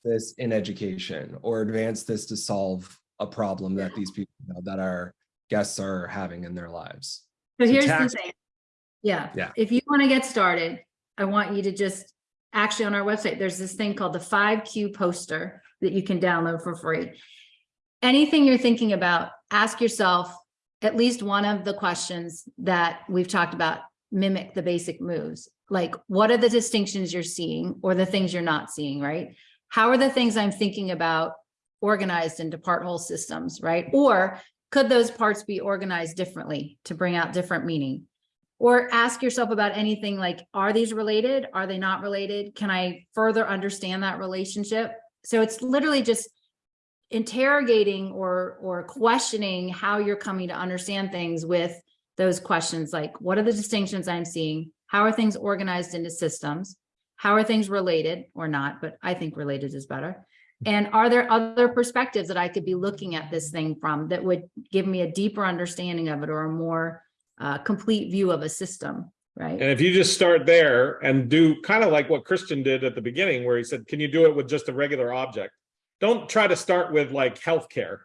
D: This in education or advance this to solve a problem that these people you know, that our guests are having in their lives.
C: So
D: So
C: here's the thing. Yeah.
D: Yeah.
C: If you want to get started, I want you to just, actually on our website, there's this thing called the five Q poster that you can download for free. Anything you're thinking about, ask yourself at least one of the questions that we've talked about, mimic the basic moves. Like, what are the distinctions you're seeing or the things you're not seeing, right? How are the things I'm thinking about organized into part whole systems, right? Or could those parts be organized differently to bring out different meaning? Or ask yourself about anything like, are these related? Are they not related? Can I further understand that relationship? So it's literally just interrogating or, or questioning how you're coming to understand things with those questions like, what are the distinctions I'm seeing? How are things organized into systems? How are things related or not? But I think related is better. And are there other perspectives that I could be looking at this thing from that would give me a deeper understanding of it or a more uh, complete view of a system, right?
B: And if you just start there and do kind of like what Christian did at the beginning, where he said, can you do it with just a regular object? Don't try to start with like healthcare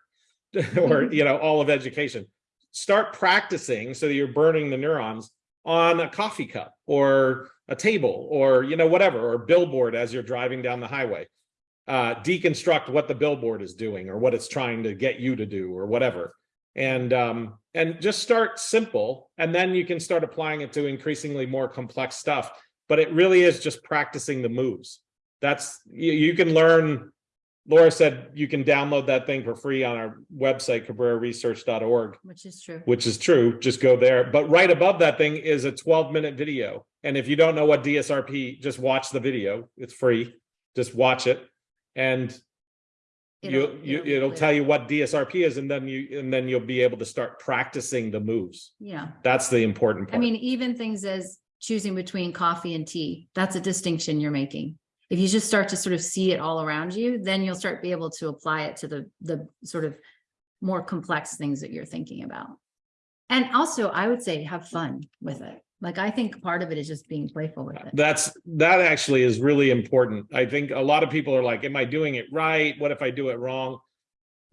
B: or, you know, all of education. Start practicing so that you're burning the neurons on a coffee cup or a table or, you know, whatever, or billboard as you're driving down the highway. Uh, deconstruct what the billboard is doing or what it's trying to get you to do or whatever. And um and just start simple and then you can start applying it to increasingly more complex stuff. But it really is just practicing the moves. That's you, you can learn laura said you can download that thing for free on our website cabreraresearch.org
C: Which is true.
B: which is true just go there but right above that thing is a 12 minute video and if you don't know what dsrp just watch the video it's free just watch it and you, you,
C: be
B: it'll tell you what DSRP is and then you, and then you'll be able to start practicing the moves.
C: Yeah,
B: That's the important part.
C: I mean, even things as choosing between coffee and tea, that's a distinction you're making. If you just start to sort of see it all around you, then you'll start be able to apply it to the, the sort of more complex things that you're thinking about. And also, I would say have fun with it. Like, I think part of it is just being playful with it.
B: That's, that actually is really important. I think a lot of people are like, am I doing it right? What if I do it wrong?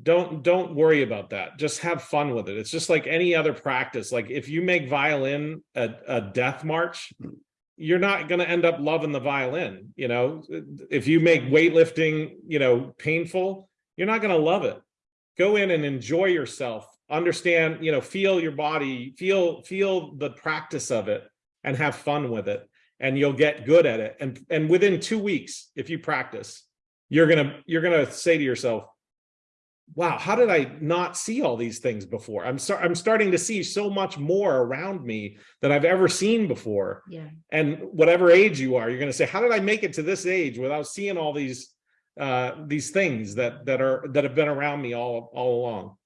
B: Don't, don't worry about that. Just have fun with it. It's just like any other practice. Like if you make violin a, a death march, you're not going to end up loving the violin. You know, if you make weightlifting, you know, painful, you're not going to love it. Go in and enjoy yourself. Understand, you know, feel your body, feel, feel the practice of it and have fun with it. And you'll get good at it. And, and within two weeks, if you practice, you're going to, you're going to say to yourself, wow, how did I not see all these things before? I'm sorry, I'm starting to see so much more around me than I've ever seen before.
C: Yeah,
B: And whatever age you are, you're going to say, how did I make it to this age without seeing all these uh these things that that are that have been around me all all along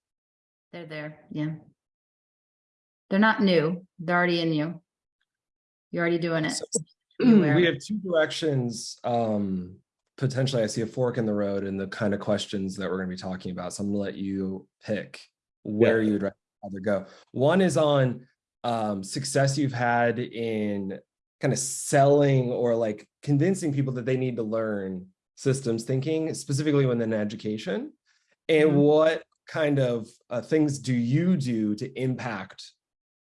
C: they're there. Yeah. They're not new. They're already in you. You're already doing it.
D: So,
C: Be aware of
D: We have two directions. Um, potentially I see a fork in the road in the kind of questions that we're gonna be talking about. So I'm gonna let you pick where you'd rather go. One is on um, success you've had in kind of selling or like convincing people that they need to learn systems thinking, specifically within education. And
C: Mhm.
D: what kind of uh, things do you do to impact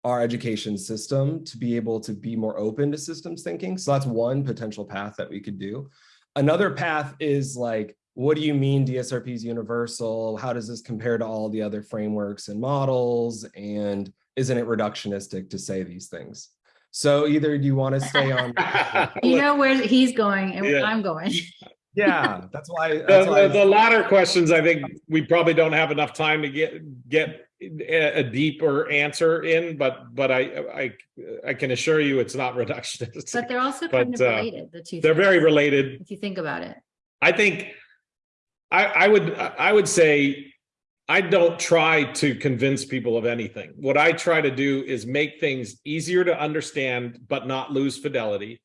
D: our education system to be able to be more open to systems thinking. So that's one potential path that we could do. Another path is like, what do you mean DSRP is universal? How does this compare to all the other frameworks and models? And isn't it reductionistic to say these things? So either do you want to stay on?
C: You know where he's going and where
B: Yeah.
C: I'm going.
D: Yeah, that's why.
B: the,
D: why
B: the, the latter questions i think we probably don't have enough time to get get a, deeper answer in but but i i i can assure you it's not reductionist
C: But they're also kind of
B: But, uh,
C: related, the two.
B: they're
C: things,
B: very related
C: If you think about it.
B: I think I, I would, I would say, I don't try to convince people of anything. What I try to do is make things easier to understand, but not lose fidelity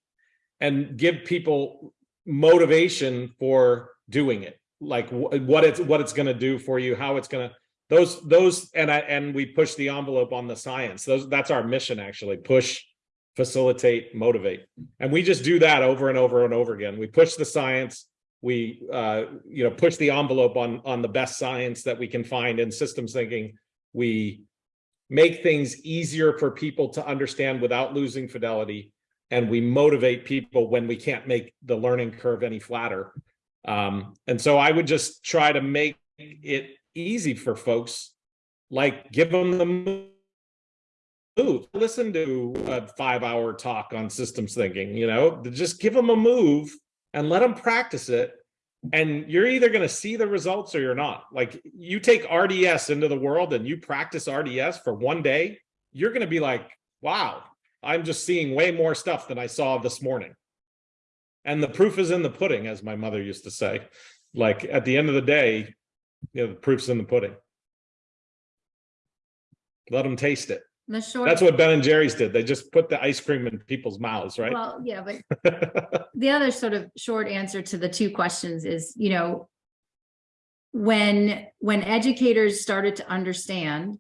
B: and give people motivation for doing it. Like what it's, what it's going to do for you, how it's going to, those, those, and I, and we push the envelope on the science. Those, that's our mission actually, push, facilitate, motivate. And we just do that over and over and over again. We push the science, we uh you know push the envelope on on the best science that we can find in systems thinking we make things easier for people to understand without losing fidelity and we motivate people when we can't make the learning curve any flatter um and so i would just try to make it easy for folks like give them the move listen to a five hour talk on systems thinking you know just give them a move and let them practice it. And you're either going to see the results or you're not. Like you take RDS into the world and you practice RDS for one day, you're going to be like, wow, I'm just seeing way more stuff than I saw this morning. And the proof is in the pudding, as my mother used to say. Like at the end of the day, you know, the proof's in the pudding. Let them taste it.
C: The short.
B: That's what Ben and Jerry's did. They just put the ice cream in people's mouths, right?
C: Well, yeah, but the other sort of short answer to the two questions is, you know, when, when educators started to understand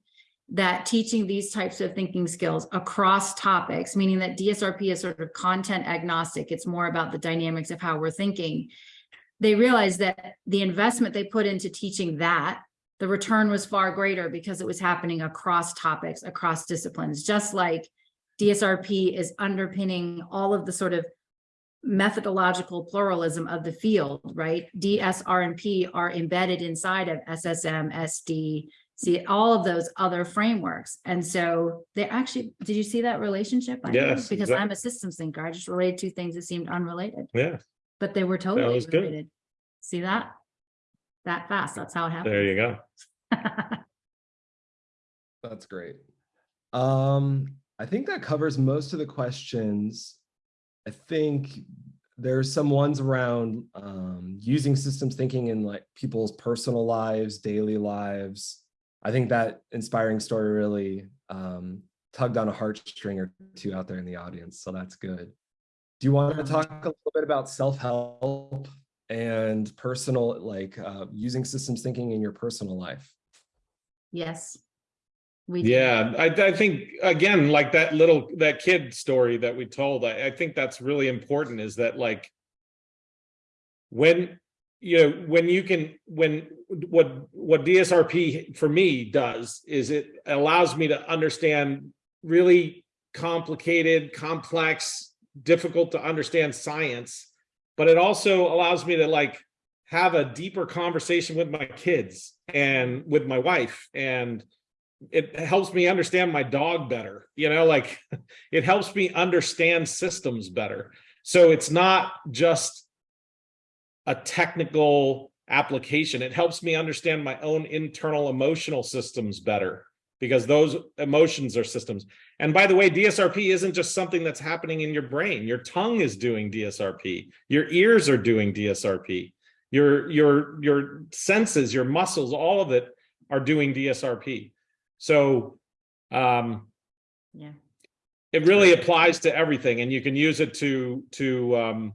C: that teaching these types of thinking skills across topics, meaning that DSRP is sort of content agnostic, it's more about the dynamics of how we're thinking. They realized that the investment they put into teaching that, the return was far greater because it was happening across topics, across disciplines, just like DSRP is underpinning all of the sort of methodological pluralism of the field, right? DSR and P are embedded inside of SSM, SD, see all of those other frameworks. And so they actually, did you see that relationship? I know,
B: Yes,
C: Because
B: exact-
C: I'm a systems thinker. I just related two things that seemed unrelated,
B: Yeah,
C: but they were totally
B: was good.
C: related. See that? That fast. That's how it happened.
B: there you go.
D: That's great. Um, I think that covers most of the questions. I think there's some ones around um, using systems thinking in like people's personal lives, daily lives. I think that inspiring story really um, tugged on a heartstring or two out there in the audience, so that's good. Do you want to talk a little bit about self-help and personal, like uh, using systems thinking in your personal life?
C: Yes. We do.
B: Yeah, I, I think, again, like that little, that kid story that we told, I, I think that's really important is that like. When, you know, when you can, when, what, what DSRP for me does is it allows me to understand really complicated, complex, difficult to understand science. But it also allows me to like have a deeper conversation with my kids and with my wife and it helps me understand my dog better you know like it helps me understand systems better so it's not just a technical application it helps me understand my own internal emotional systems better because those emotions are systems. And by the way dsrp isn't just something that's happening in your brain. Your tongue is doing dsrp your ears are doing dsrp your your your senses your muscles all of it are doing dsrp so um,
C: Yeah.
B: it really applies to everything and you can use it to to um,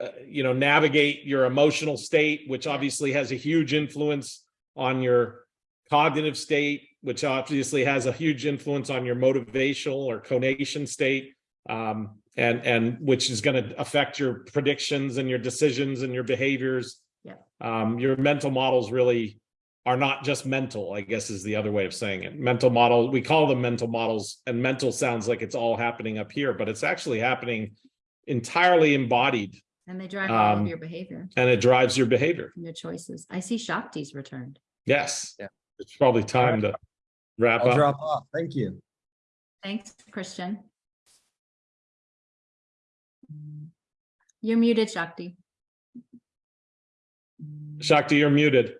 B: uh, you know navigate your emotional state which obviously has a huge influence on your cognitive state which obviously has a huge influence on your motivational or conation state um, and and which is going to affect your predictions and your decisions and your behaviors
C: Yeah.
B: um, your mental models really are not just mental, I guess is the other way of saying it. Mental model, we call them mental models and mental sounds like it's all happening up here, but it's actually happening entirely embodied
C: And they drive all
B: Um,
C: of your behavior
B: and it drives your behavior.
C: and your choices. I see Shakti's returned.
B: Yes.
D: Yeah.
B: It's probably time to wrap
D: I'll
B: up.
D: drop off. Thank you.
C: Thanks, Christian. You're muted, Shakti.
B: Shakti, you're muted.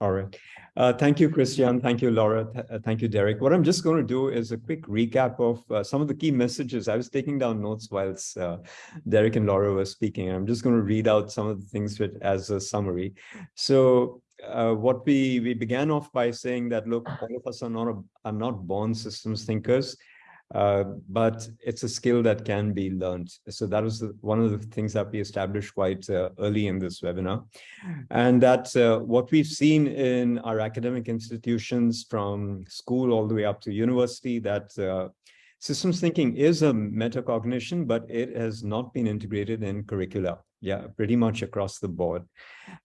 A: All right. Uh, thank you, Christian. Thank you, Laura. Th- uh, thank you, Derek. What I'm just going to do is a quick recap of uh, some of the key messages. I was taking down notes whilst uh, Derek and Laura were speaking. I'm just going to read out some of the things with, as a summary. So uh, what we we began off by saying that look, all of us are not a, are not born systems thinkers. Uh, but it's a skill that can be learned. So that was one of the things that we established quite uh, early in this webinar. And that uh, what we've seen in our academic institutions from school all the way up to university, that uh, systems thinking is a metacognition, but it has not been integrated in curricula. Yeah, pretty much across the board.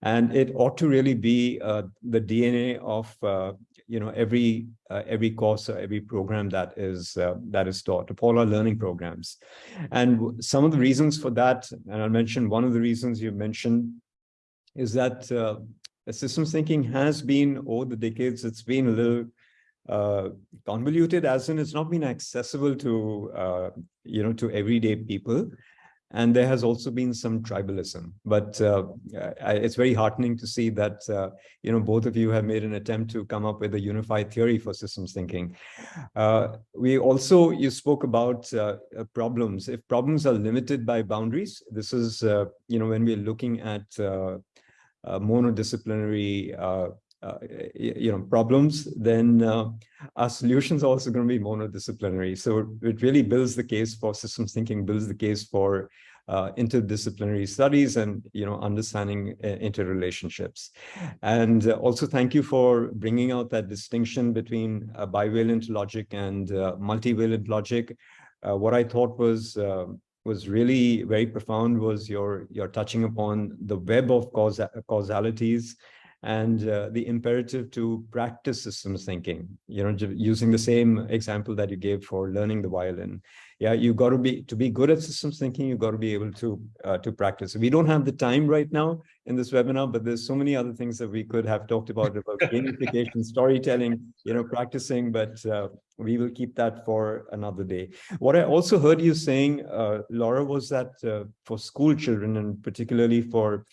A: And it ought to really be uh, the DNA of you know every uh, every course or every program that is uh, that is taught. Of all our learning programs. And some of the reasons for that and i'll mention one of the reasons you mentioned is that uh, systems thinking has been over the decades it's been a little uh, convoluted as in it's not been accessible to uh, you know to everyday people and there has also been some tribalism. But uh, it's very heartening to see that uh, you know both of you have made an attempt to come up with a unified theory for systems thinking. Uh, we also you spoke about uh, uh, problems. If problems are limited by boundaries this is uh, you know when we're looking at monodisciplinary uh, you know problems then uh, our solutions are also going to be monodisciplinary so it really builds the case for systems thinking builds the case for uh, interdisciplinary studies and, you know, understanding uh, interrelationships. And uh, also thank you for bringing out that distinction between uh, bivalent logic and multivalent logic. What I thought was uh, was really very profound was your your touching upon the web of causa causalities and uh, the imperative to practice systems thinking, you know, using the same example that you gave for learning the violin. Yeah, you got to be, to be good at systems thinking, you got to be able to, uh, to practice. We don't have the time right now in this webinar, but there's so many other things that we could have talked about, about gamification, storytelling, you know, practicing, but uh, we will keep that for another day. What I also heard you saying, uh, Laura, was that uh, for school children and particularly for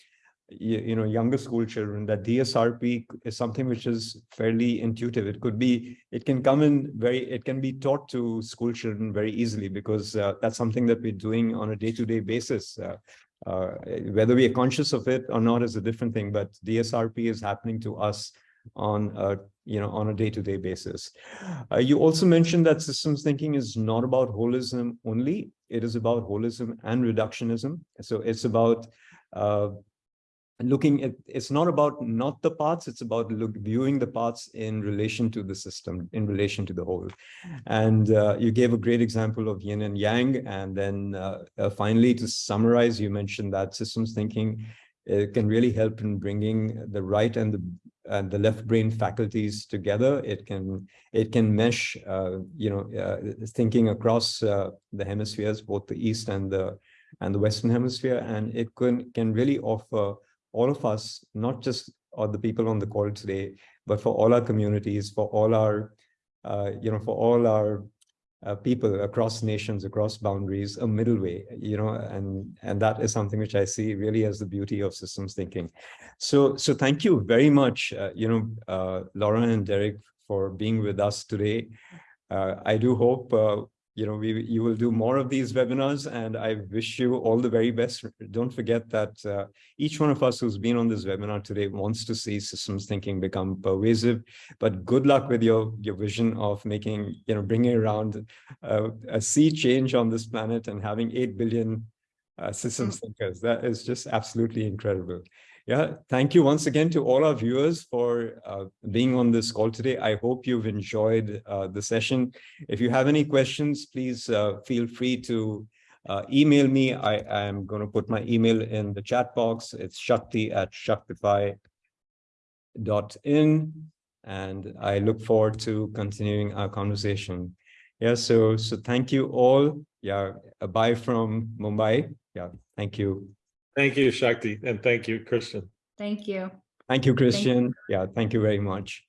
A: you, you know, younger school children, that DSRP is something which is fairly intuitive. It could be, it can come in very, it can be taught to school children very easily because uh, that's something that we're doing on a day-to-day basis. Uh, uh, whether we are conscious of it or not is a different thing, but DSRP is happening to us on a, you know, on a day-to-day basis. Uh, you also mentioned that systems thinking is not about holism only. It is about holism and reductionism. So it's about uh, looking at it's not about not the parts it's about look viewing the parts in relation to the system in relation to the whole. And uh, you gave a great example of yin and yang and then uh, uh, finally to summarize you mentioned that systems thinking uh, can really help in bringing the right and the and the left brain faculties together. It can it can mesh uh, you know uh, thinking across the hemispheres both the east and the and the western hemisphere and it can can really offer all of us, not just the people on the call today, but for all our communities, for all our, uh, you know, for all our uh, people across nations, across boundaries, a middle way, you know, and and that is something which I see really as the beauty of systems thinking. So, so thank you very much, uh, you know, uh, Laura and Derek for being with us today. Uh, I do hope uh, you know, we, you will do more of these webinars and I wish you all the very best. Don't forget that uh, each one of us who's been on this webinar today wants to see systems thinking become pervasive, but good luck with your, your vision of making, you know, bringing around uh, a sea change on this planet and having 8 billion uh, systems thinkers. That is just absolutely incredible. Yeah, thank you once again to all our viewers for uh, being on this call today. I hope you've enjoyed uh, the session. If you have any questions, please uh, feel free to uh, email me. I am going to put my email in the chat box. It's shakti at shaktify.in. And I look forward to continuing our conversation. Yeah, so so thank you all. Yeah, bye from Mumbai. Yeah, thank you.
B: Thank you, Shakti, and thank you, Christian.
C: Thank you.
A: Thank you, Christian. Yeah, thank you very much.